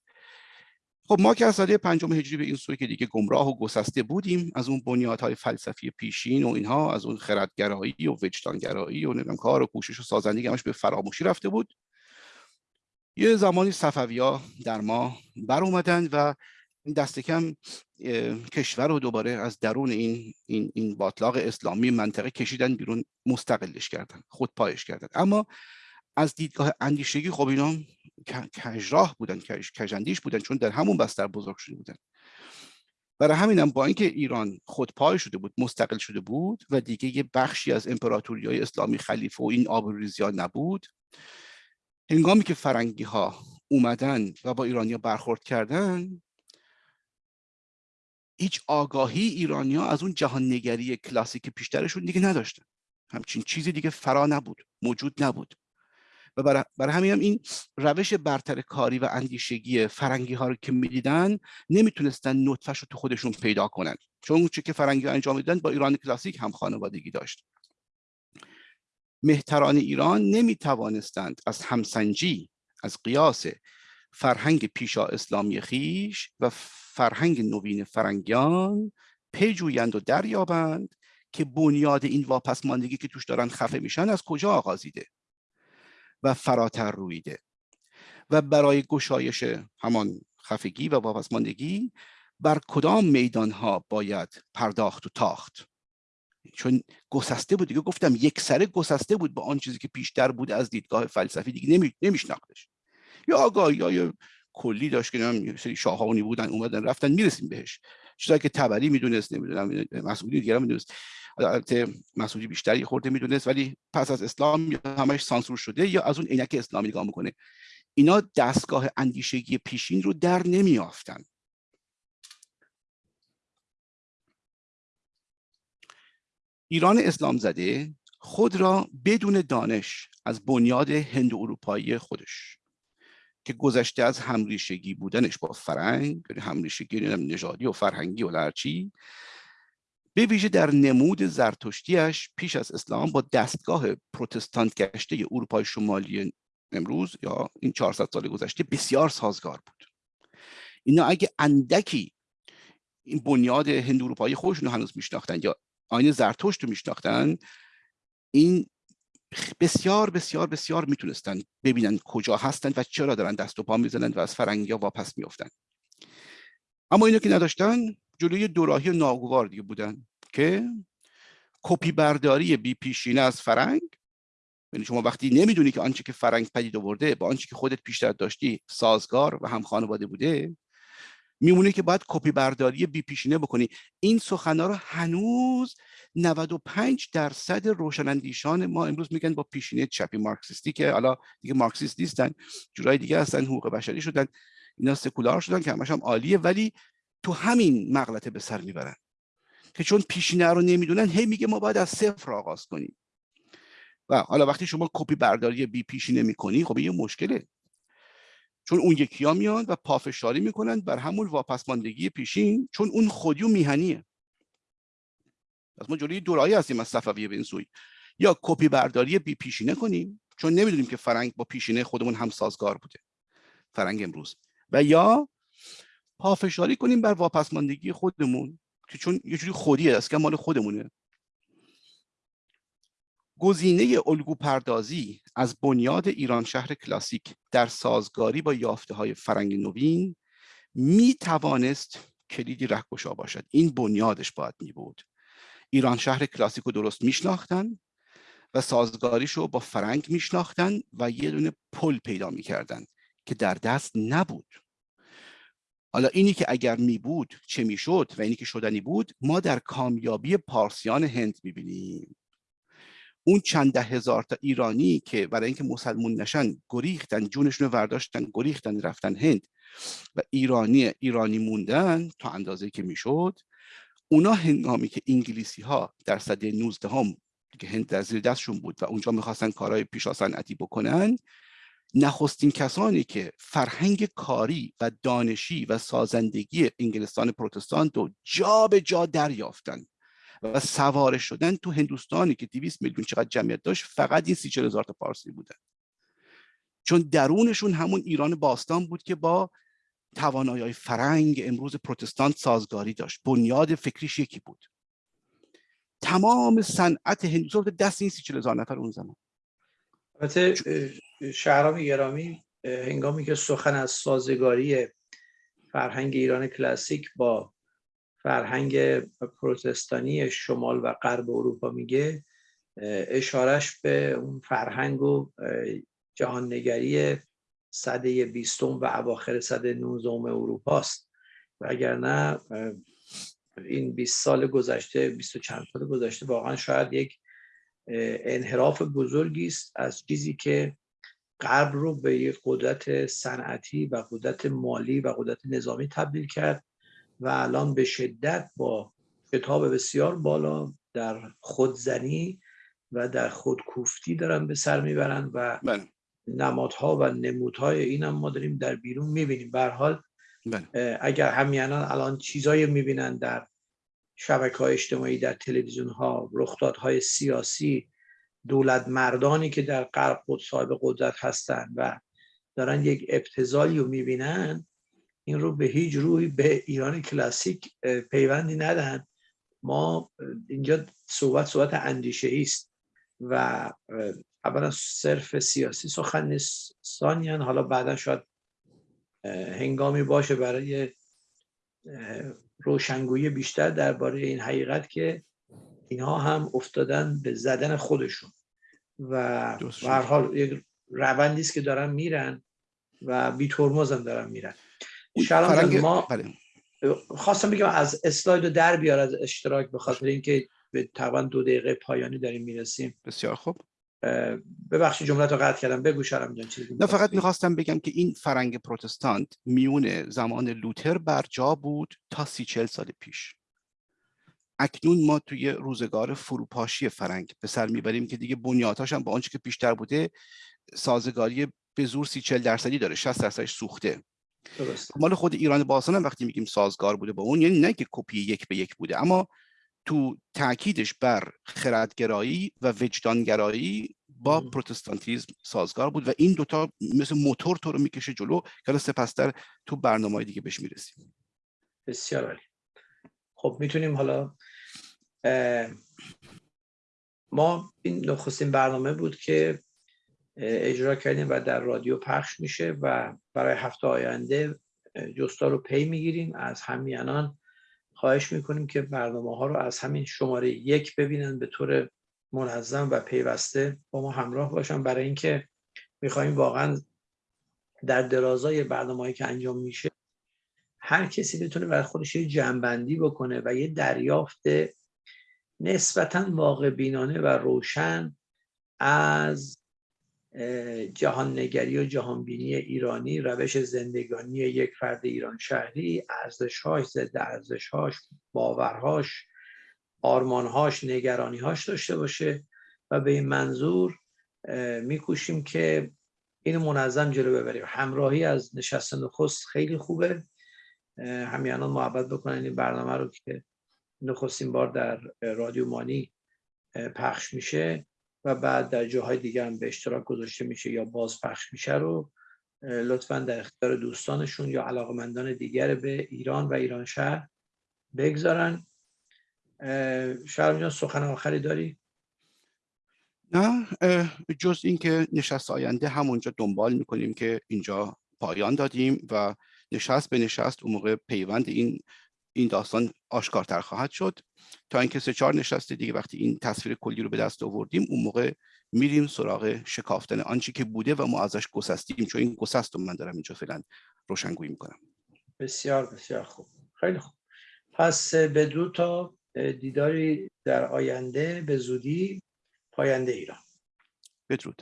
خب ما که از سده پنجم هجری به این سوی که دیگه گمراه و گسسته بودیم از اون بنیادهای فلسفی پیشین و اینها از اون خردگرایی و وجدانگرایی و نمی‌دونم کار و کوشش و سازندگی همش به فراموشی رفته بود. یه زمانی صفویا در ما بر اومدن و دست کم کشور رو دوباره از درون این این این باطلاق اسلامی منطقه کشیدن بیرون مستقلش کردن خود پایش کردن. اما از دیدگاه اندیشگی خب اینا کجراه بودن کجندیش بودن چون در همون بستر بزرگ شده بودن. برای همینم با اینکه ایران خودپای شده بود مستقل شده بود و دیگه یه بخشی از امپراتوری های اسلامی خلیفه و این آبروریزی نبود هنگامی که فرنگی ها اومدن و با ایرانیا برخورد کردن هیچ آگاهی ایرانیا از اون جهان نگری کلاسیک پیشترشون دیگه نداشتن. همچین چیزی دیگه فرا نبود موجود نبود. و برای, برای همین هم این روش برتر کاری و اندیشگی فرنگی ها رو که می‌دیدن نمی‌تونستن نطفش رو تو خودشون پیدا کنن. چون اون که فرنگی ها انجام میدن با ایران کلاسیک هم خانوادگی داشت. مهتران ایران نمی توانستند از همسنجی از قیاس فرهنگ پیشا اسلامی خیش و فرهنگ نوین فرنگیان پیجویند و دریابند که بنیاد این واپسماندگی که توش دارن خفه میشن از کجا آغازیده و فراتر رویده و برای گشایش همان خفگی و واپسماندگی بر کدام میدان ها باید پرداخت و تاخت؟ چون گسسته بود. دیگه گفتم یک سره گسسته بود با آن چیزی که پیشتر بود از دیدگاه فلسفی. دیگه نمی... نمیشناختش. یا آگاهی یا کلی داشت که یه سری شاهانی بودن اومدن رفتن می‌رسیم بهش. چیزایی که تبری می‌دونست نمی‌دونم مسئولی دیگه می‌دونست. البته مسئولی بیشتری خورده می‌دونست ولی پس از اسلام یا همش سانسور شده یا از اون عینک اسلامی نگاه می‌کنه. اینا دستگاه اندیشگی پیشین رو در نمیافتن ایران اسلام زده خود را بدون دانش از بنیاد هند اروپایی خودش که گذشته از همریشگی بودنش با فرنگ یعنی همریشگی نژادی و فرهنگی و لرچی به ویژه در نمود زرتشتیش پیش از اسلام با دستگاه پروتستانت گشته اروپای شمالی امروز یا این 400 سال گذشته بسیار سازگار بود. اینا اگه اندکی این بنیاد هند اروپایی خودشون هنوز میشناختن یا آین زرتشت رو میشناختن. این بسیار بسیار بسیار می‌تونستن ببینن کجا هستن و چرا دارن دست و پا می‌زنن و از فرنگی ها واپس میافتن. اما اینو که نداشتن جلوی دوراهی ناگوار دیگه بودن که کپی برداری بی پیشینه از فرنگ. یعنی شما وقتی نمی‌دونی که آنچه که فرنگ پدید آورده با آنچه که خودت پیشتر داشتی سازگار و هم خانواده بوده میمونه که باید کپی برداری بی پیشینه بکنی. این سخنا رو هنوز 95 درصد روشنندیشان ما امروز میگن با پیشینه چپی مارکسیستی که حالا دیگه مارکسیست نیستن جورای دیگه هستن حقوق بشری شدن اینا سکولار شدن که همش هم عالیه ولی تو همین مغلطه به سر می‌برن. که چون پیشینه رو نمی‌دونن هی میگه ما باید از صفر آغاز کنیم. و حالا وقتی شما کپی برداری بی پیشینه می‌کنی خب یه مشکله. چون اون یکی ها میان و پافشاری می‌کنن بر همون واپسماندگی پیشین چون اون خودی و میهنیه. از ما جلوی دوراهی هستیم از صفویه به این سوی. یا کپی برداری بی پیشینه کنیم چون نمی‌دونیم که فرنگ با پیشینه خودمون هم سازگار بوده. فرنگ امروز. و یا پافشاری کنیم بر واپسماندگی خودمون که چون یه جوری خودیه است که مال خودمونه. گزینه الگو پردازی از بنیاد ایران شهر کلاسیک در سازگاری با یافته های فرنگ نوین می توانست کلیدی رهگشا باشد. این بنیادش باید می بود. ایران شهر کلاسیک رو درست میشناختن و سازگاریشو با فرنگ میشناختن و یه دونه پل پیدا می‌کردن که در دست نبود. حالا اینی که اگر می بود چه می‌شد و اینی که شدنی بود ما در کامیابی پارسیان هند می‌بینیم. اون چند ده هزار تا ایرانی که برای اینکه مسلمون نشن گریختن جونشون رو ورداشتن گریختن رفتن هند و ایرانی ایرانی موندن تا اندازه که می‌شد اونا هنگامی که انگلیسی ها در صده 19 هم که هند در زیر دستشون بود و اونجا می‌خواستن کارهای پیشا صنعتی بکنن نخستین کسانی که فرهنگ کاری و دانشی و سازندگی انگلستان پروتستان رو جا به جا دریافتن. و سواره شدن تو هندوستانی که 200 میلیون چقدر جمعیت داشت فقط این سی هزار تا پارسی بودن. چون درونشون همون ایران باستان بود که با توانایی فرنگ امروز پروتستان سازگاری داشت. بنیاد فکریش یکی بود. تمام صنعت هندوستان دست این سی هزار نفر اون زمان. البته شهرام گرامی هنگامی که سخن از سازگاری فرهنگ ایران کلاسیک با فرهنگ پروتستانی شمال و غرب اروپا میگه اشارش به اون فرهنگ و جهاننگری صده بیستم و اواخر صده نوزدهم اروپا است و اگر نه این 20 سال گذشته 20 چند سال گذشته واقعا شاید یک انحراف بزرگی است از چیزی که غرب رو به یک قدرت صنعتی و قدرت مالی و قدرت نظامی تبدیل کرد. و الان به شدت با کتاب بسیار بالا در خودزنی و در خودکوفتی دارن به سر می‌برن و بله. نمادها و نمودهای این هم ما داریم در بیرون می‌بینیم حال بله. اگر همیانان الان چیزایی می‌بینن در شبکه های اجتماعی در تلویزیون ها رخدادهای سیاسی دولت مردانی که در غرب خود صاحب قدرت هستند و دارن یک ابتزالی رو می‌بینن این رو به هیچ روی به ایران کلاسیک پیوندی ندن ما اینجا صحبت صحبت اندیشه است و اولا صرف سیاسی سخن نیست حالا بعدا شاید هنگامی باشه برای روشنگویی بیشتر درباره این حقیقت که اینها هم افتادن به زدن خودشون. و هر حال یک روندی است که دارن میرن و بی ترمز هم دارن میرن. فرنگ... ما بله. خواستم بگم از اسلاید در بیار از اشتراک به خاطر اینکه به تقریبا دو دقیقه پایانی داریم می‌رسیم. بسیار خوب. ببخشید جملت رو قطع کردم. بگو شرم جان چیزی نه فقط می‌خواستم بگم که این فرنگ پروتستانت میون زمان لوتر بر جا بود تا سی چل سال پیش. اکنون ما توی روزگار فروپاشی فرنگ به سر می‌بریم که دیگه بنیادهاش هم با آنچه که پیشتر بوده سازگاری به زور سی چل درصدی داره 60 درصدش سوخته. مال خود ایران باستان هم وقتی میگیم سازگار بوده با اون یعنی نه که کپی یک به یک بوده اما تو تاکیدش بر خردگرایی و وجدانگرایی با پروتستانتیزم سازگار بود و این دوتا مثل موتور تو رو می‌کشه جلو که سپستر تو برنامه دیگه بهش می‌رسیم. بسیار عالی. خب می‌تونیم حالا ما این نخستین برنامه بود که اجرا کردیم و در رادیو پخش میشه و برای هفته آینده جستا رو پی می‌گیریم. از همیانان خواهش می‌کنیم که برنامه ها رو از همین شماره یک ببینن به طور منظم و پیوسته با ما همراه باشن. برای اینکه می‌خوایم واقعا در درازای برنامه که انجام میشه هر کسی بتونه برای خودش یه جنبندی بکنه و یه دریافت نسبتا واقع بینانه و روشن از جهان نگری و جهان بینی ایرانی روش زندگانی یک فرد ایران شهری ارزشهاش ضد ارزشهاش باورهاش آرمانهاش نگرانیهاش داشته باشه و به این منظور میکوشیم که اینو منظم جلو ببریم. همراهی از نشست نخست خیلی خوبه. همیانان محبت بکنن این برنامه رو که نخستین بار در رادیو مانی پخش میشه. و بعد در جاهای دیگه هم به اشتراک گذاشته میشه یا باز پخش میشه رو لطفا در اختیار دوستانشون یا علاقمندان دیگر به ایران و ایران شهر بگذارن شهرام جان سخن آخری داری؟ نه جز اینکه نشست آینده همونجا دنبال می‌کنیم که اینجا پایان دادیم و نشست به نشست اون موقع پیوند این این داستان آشکارتر خواهد شد. تا اینکه سه چهار نشسته دیگه وقتی این تصویر کلی رو به دست آوردیم اون موقع میریم سراغ شکافتن آنچه که بوده و ما ازش گسستیم. چون این گسست رو من دارم اینجا فعلا روشنگویی می‌کنم. بسیار بسیار خوب. خیلی خوب. پس به دو تا دیداری در آینده به زودی پاینده ایران. بدرود.